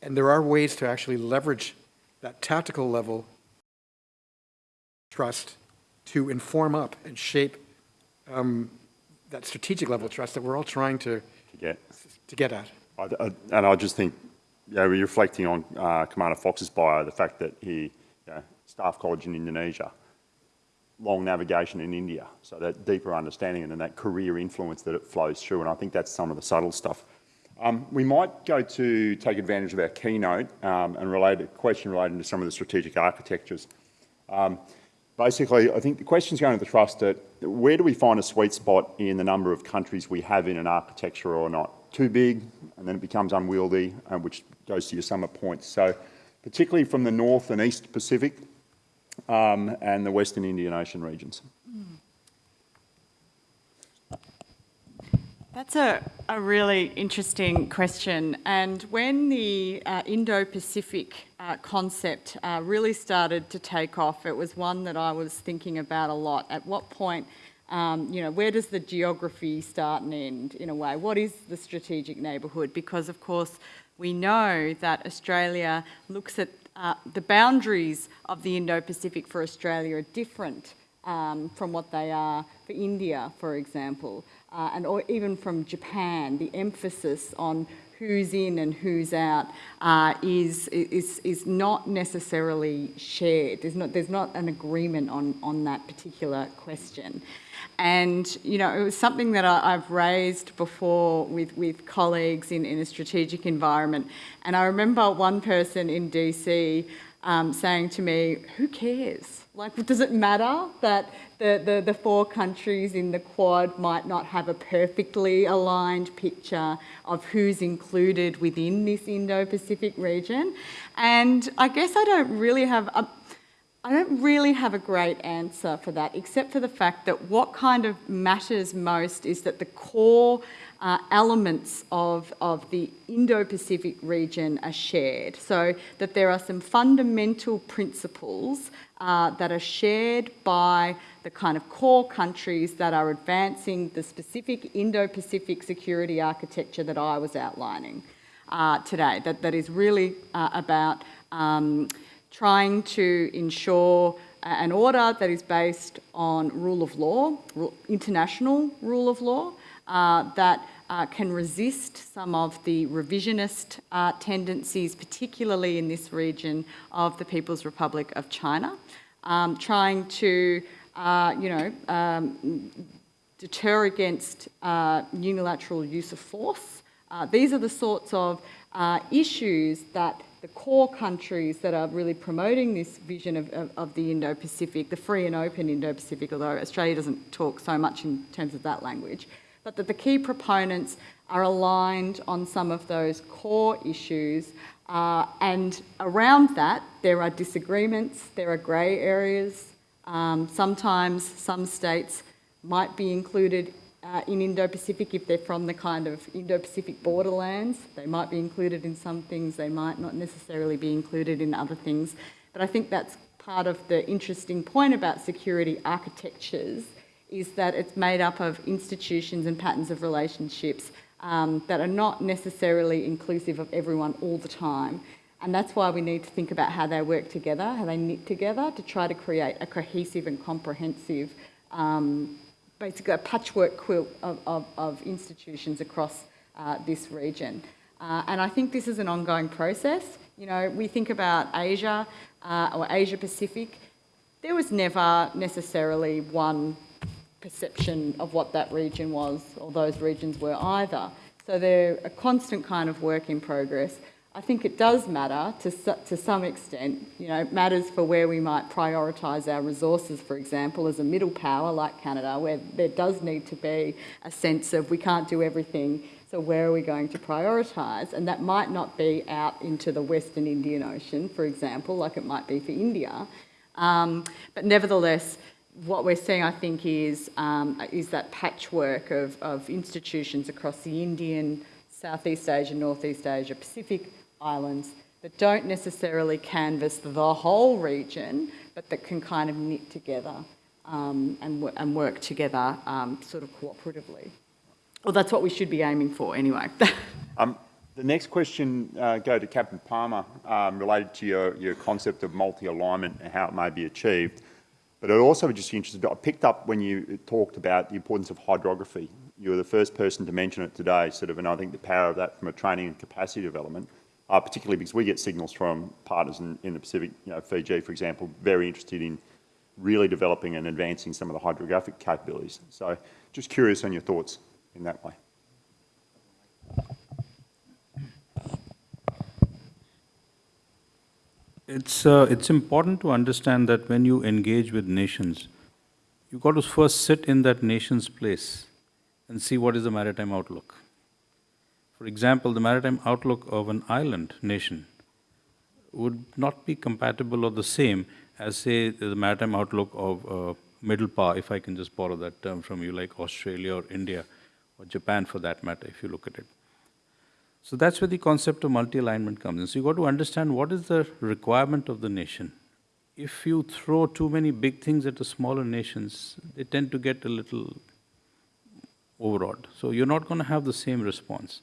and there are ways to actually leverage that tactical level trust to inform up and shape um, that strategic level trust that we're all trying to, to get. to get at. I, I, and I just think, you know, reflecting on uh, Commander Fox's bio, the fact that he, you know, staff college in Indonesia, long navigation in India, so that deeper understanding and then that career influence that it flows through, and I think that's some of the subtle stuff. Um, we might go to take advantage of our keynote um, and relate a question relating to some of the strategic architectures. Um, basically, I think the question's going to the trust that where do we find a sweet spot in the number of countries we have in an architecture or not? Too big, and then it becomes unwieldy, uh, which goes to your summer points. So particularly from the North and East Pacific um, and the Western Indian Ocean regions. That's a, a really interesting question. And when the uh, Indo Pacific uh, concept uh, really started to take off, it was one that I was thinking about a lot. At what point, um, you know, where does the geography start and end in a way? What is the strategic neighbourhood? Because, of course, we know that Australia looks at uh, the boundaries of the Indo Pacific for Australia are different um, from what they are for India, for example, uh, and or even from Japan. The emphasis on who's in and who's out uh, is, is, is not necessarily shared. There's not, there's not an agreement on, on that particular question. And, you know, it was something that I, have raised before with, with colleagues in, in a strategic environment. And I remember one person in DC um, saying to me, who cares? Like, does it matter that the, the, the four countries in the Quad might not have a perfectly aligned picture of who's included within this Indo-Pacific region? And I guess I don't really have... A, I don't really have a great answer for that, except for the fact that what kind of matters most is that the core uh, elements of, of the Indo-Pacific region are shared. So that there are some fundamental principles uh, that are shared by the kind of core countries that are advancing the specific Indo-Pacific security architecture that I was outlining uh, today, that, that is really uh, about um, trying to ensure an order that is based on rule of law, international rule of law, uh, that uh, can resist some of the revisionist uh, tendencies, particularly in this region of the People's Republic of China, um, trying to, uh, you know, um, deter against uh, unilateral use of force. Uh, these are the sorts of issues that the core countries that are really promoting this vision of, of, of the Indo-Pacific, the free and open Indo-Pacific, although Australia doesn't talk so much in terms of that language, but that the key proponents are aligned on some of those core issues. Uh, and around that, there are disagreements, there are grey areas. Um, sometimes some states might be included uh, in Indo-Pacific if they're from the kind of Indo-Pacific borderlands. They might be included in some things, they might not necessarily be included in other things. But I think that's part of the interesting point about security architectures is that it's made up of institutions and patterns of relationships um, that are not necessarily inclusive of everyone all the time. And that's why we need to think about how they work together, how they knit together to try to create a cohesive and comprehensive, um, basically a patchwork quilt of, of, of institutions across uh, this region. Uh, and I think this is an ongoing process. You know, we think about Asia uh, or Asia Pacific, there was never necessarily one perception of what that region was or those regions were either. So they're a constant kind of work in progress. I think it does matter to, to some extent, you know, it matters for where we might prioritise our resources, for example, as a middle power like Canada, where there does need to be a sense of we can't do everything, so where are we going to prioritise? And that might not be out into the Western Indian Ocean, for example, like it might be for India. Um, but nevertheless, what we're seeing, I think, is, um, is that patchwork of, of institutions across the Indian, Southeast Asia, Northeast Asia, Pacific islands that don't necessarily canvass the whole region, but that can kind of knit together um, and, and work together um, sort of cooperatively. Well, that's what we should be aiming for anyway. Um, the next question uh, go to Captain Palmer um, related to your, your concept of multi-alignment and how it may be achieved. But I'd also be just interested, I picked up when you talked about the importance of hydrography. You were the first person to mention it today, sort of, and I think the power of that from a training and capacity development, uh, particularly because we get signals from partners in, in the Pacific, you know, Fiji, for example, very interested in really developing and advancing some of the hydrographic capabilities. So just curious on your thoughts in that way. It's, uh, it's important to understand that when you engage with nations, you've got to first sit in that nation's place and see what is the maritime outlook. For example, the maritime outlook of an island nation would not be compatible or the same as, say, the maritime outlook of uh, middle power, if I can just borrow that term from you, like Australia or India or Japan for that matter, if you look at it. So that's where the concept of multi-alignment comes in. So you've got to understand what is the requirement of the nation. If you throw too many big things at the smaller nations, they tend to get a little overawed. So you're not going to have the same response.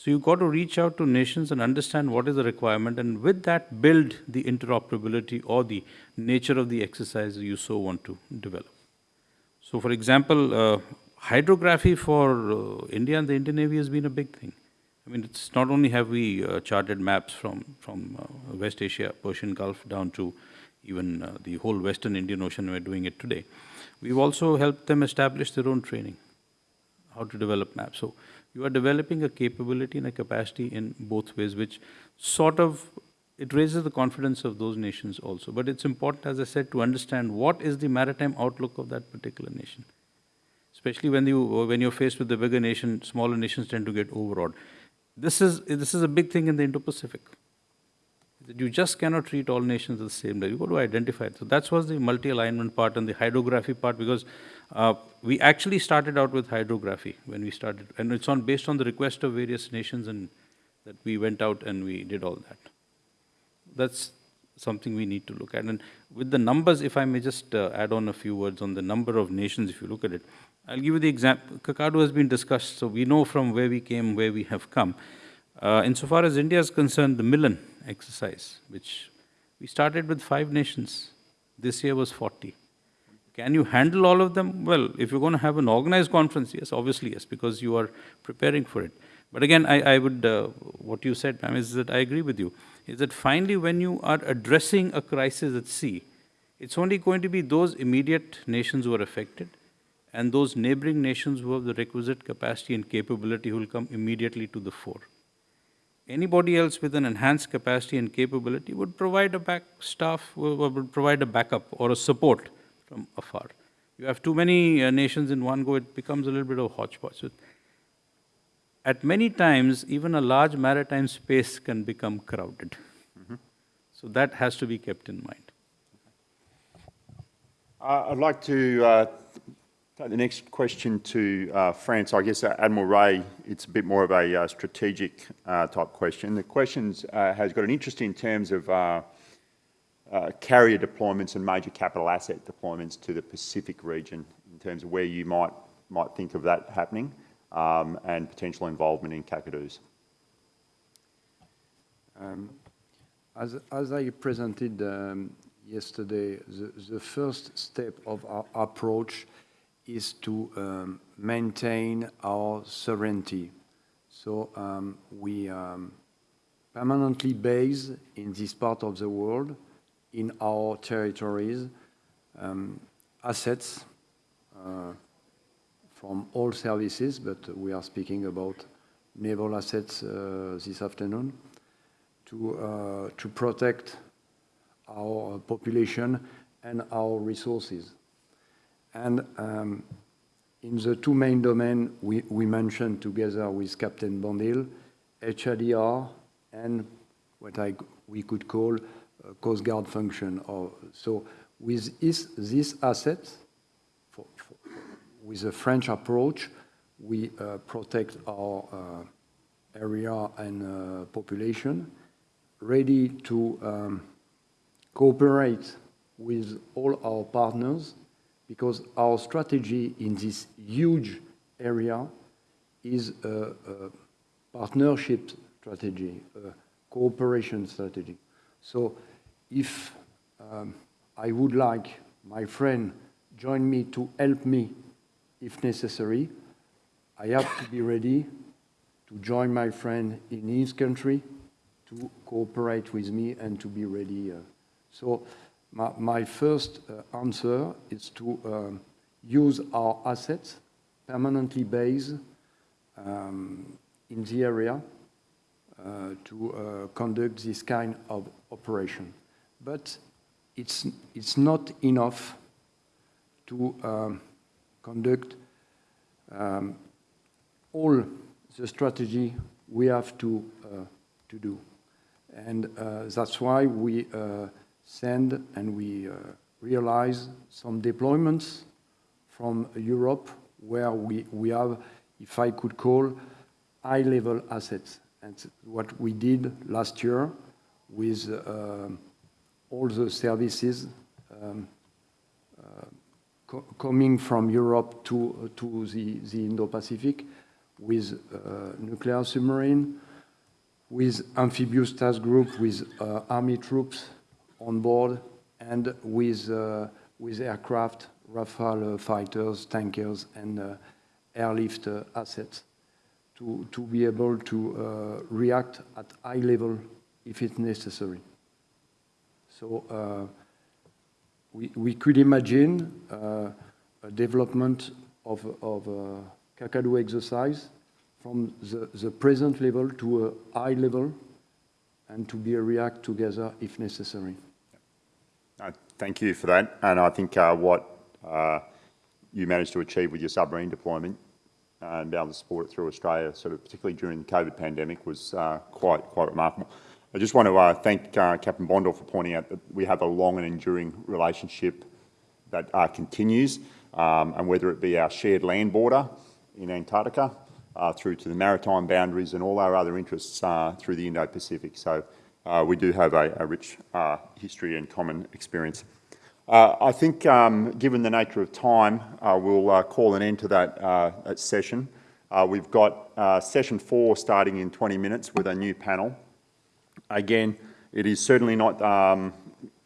So you've got to reach out to nations and understand what is the requirement, and with that, build the interoperability or the nature of the exercise you so want to develop. So, for example, uh, hydrography for uh, India and the Indian Navy has been a big thing. I mean, it's not only have we uh, charted maps from, from uh, West Asia, Persian Gulf, down to even uh, the whole Western Indian Ocean, we're doing it today. We've also helped them establish their own training, how to develop maps. So you are developing a capability and a capacity in both ways, which sort of, it raises the confidence of those nations also. But it's important, as I said, to understand what is the maritime outlook of that particular nation. Especially when, you, when you're faced with the bigger nation, smaller nations tend to get overawed. This is, this is a big thing in the Indo-Pacific. You just cannot treat all nations the same way. You've got to identify. So that was the multi-alignment part and the hydrography part because uh, we actually started out with hydrography when we started. And it's on based on the request of various nations and that we went out and we did all that. That's something we need to look at. And with the numbers, if I may just uh, add on a few words on the number of nations, if you look at it, I'll give you the example. Kakadu has been discussed, so we know from where we came, where we have come. Uh, insofar as India is concerned, the Milan exercise, which we started with five nations, this year was 40. Can you handle all of them? Well, if you're going to have an organized conference, yes, obviously yes, because you are preparing for it. But again, I, I would, uh, what you said, ma'am, is that I agree with you, is that finally when you are addressing a crisis at sea, it's only going to be those immediate nations who are affected and those neighboring nations who have the requisite capacity and capability who will come immediately to the fore. Anybody else with an enhanced capacity and capability would provide a back staff, would provide a backup or a support from afar. You have too many uh, nations in one go, it becomes a little bit of hodgepodge. So at many times, even a large maritime space can become crowded. Mm -hmm. So that has to be kept in mind. Uh, I'd like to uh, the next question to uh, France, I guess uh, Admiral Ray, it's a bit more of a uh, strategic uh, type question. The question uh, has got an interest in terms of uh, carrier deployments and major capital asset deployments to the Pacific region in terms of where you might, might think of that happening um, and potential involvement in Kakadu's. Um, As, as I presented um, yesterday, the, the first step of our approach is to um, maintain our sovereignty. So um, we um, permanently base in this part of the world, in our territories, um, assets uh, from all services, but we are speaking about naval assets uh, this afternoon to, uh, to protect our population and our resources. And um, in the two main domains we, we mentioned together with Captain Bondil, HADR and what I, we could call Coast Guard function. Or, so with this, this asset, for, for, with a French approach, we uh, protect our uh, area and uh, population, ready to um, cooperate with all our partners because our strategy in this huge area is a, partnership strategy, a cooperation strategy. So if um, I would like my friend join me to help me if necessary, I have to be ready to join my friend in his country to cooperate with me and to be ready. Uh, so my, my first uh, answer is to um, use our assets permanently based um, in the area uh, to uh, conduct this kind of operation. But it's, it's not enough to um, conduct um, all the strategy we have to, uh, to do. And uh, that's why we uh, send and we uh, realize some deployments from Europe where we, we have, if I could call, high-level assets. And what we did last year with uh, all the services um, uh, co coming from Europe to, to the, the Indo-Pacific with uh, nuclear submarine, with amphibious task group, with uh, army troops on board, and with, uh, with aircraft, Rafale fighters, tankers, and uh, airlift uh, assets to, to be able to react at high level if it's necessary. So we, we could imagine a development of, of Kakadu exercise from the, the present level to a high level and to be a react together if necessary. Uh, thank you for that. And I think uh, what uh, you managed to achieve with your submarine deployment uh, and be able to support it through Australia, sort of particularly during the COVID pandemic, was uh, quite quite remarkable. I just want to uh, thank Captain Bondor for pointing out that we have a long and enduring relationship that continues, um, and whether it be our shared land border in Antarctica, uh, through to the maritime boundaries and all our other interests uh, through the Indo-Pacific. So uh, we do have a, a rich uh, history and common experience. Uh, I think, um, given the nature of time, uh, we'll call an end to that, that session. we've got session four starting in 20 minutes with a new panel. Again, it is certainly not um,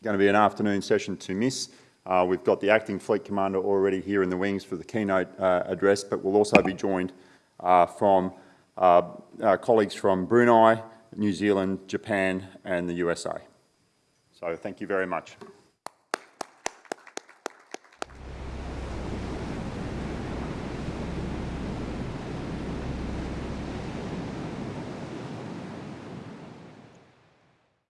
going to be an afternoon session to miss. Uh, we've got the Acting Fleet Commander already here in the wings for the keynote uh, address, but we'll also be joined uh, from uh, colleagues from Brunei, New Zealand, Japan and the USA. So thank you very much.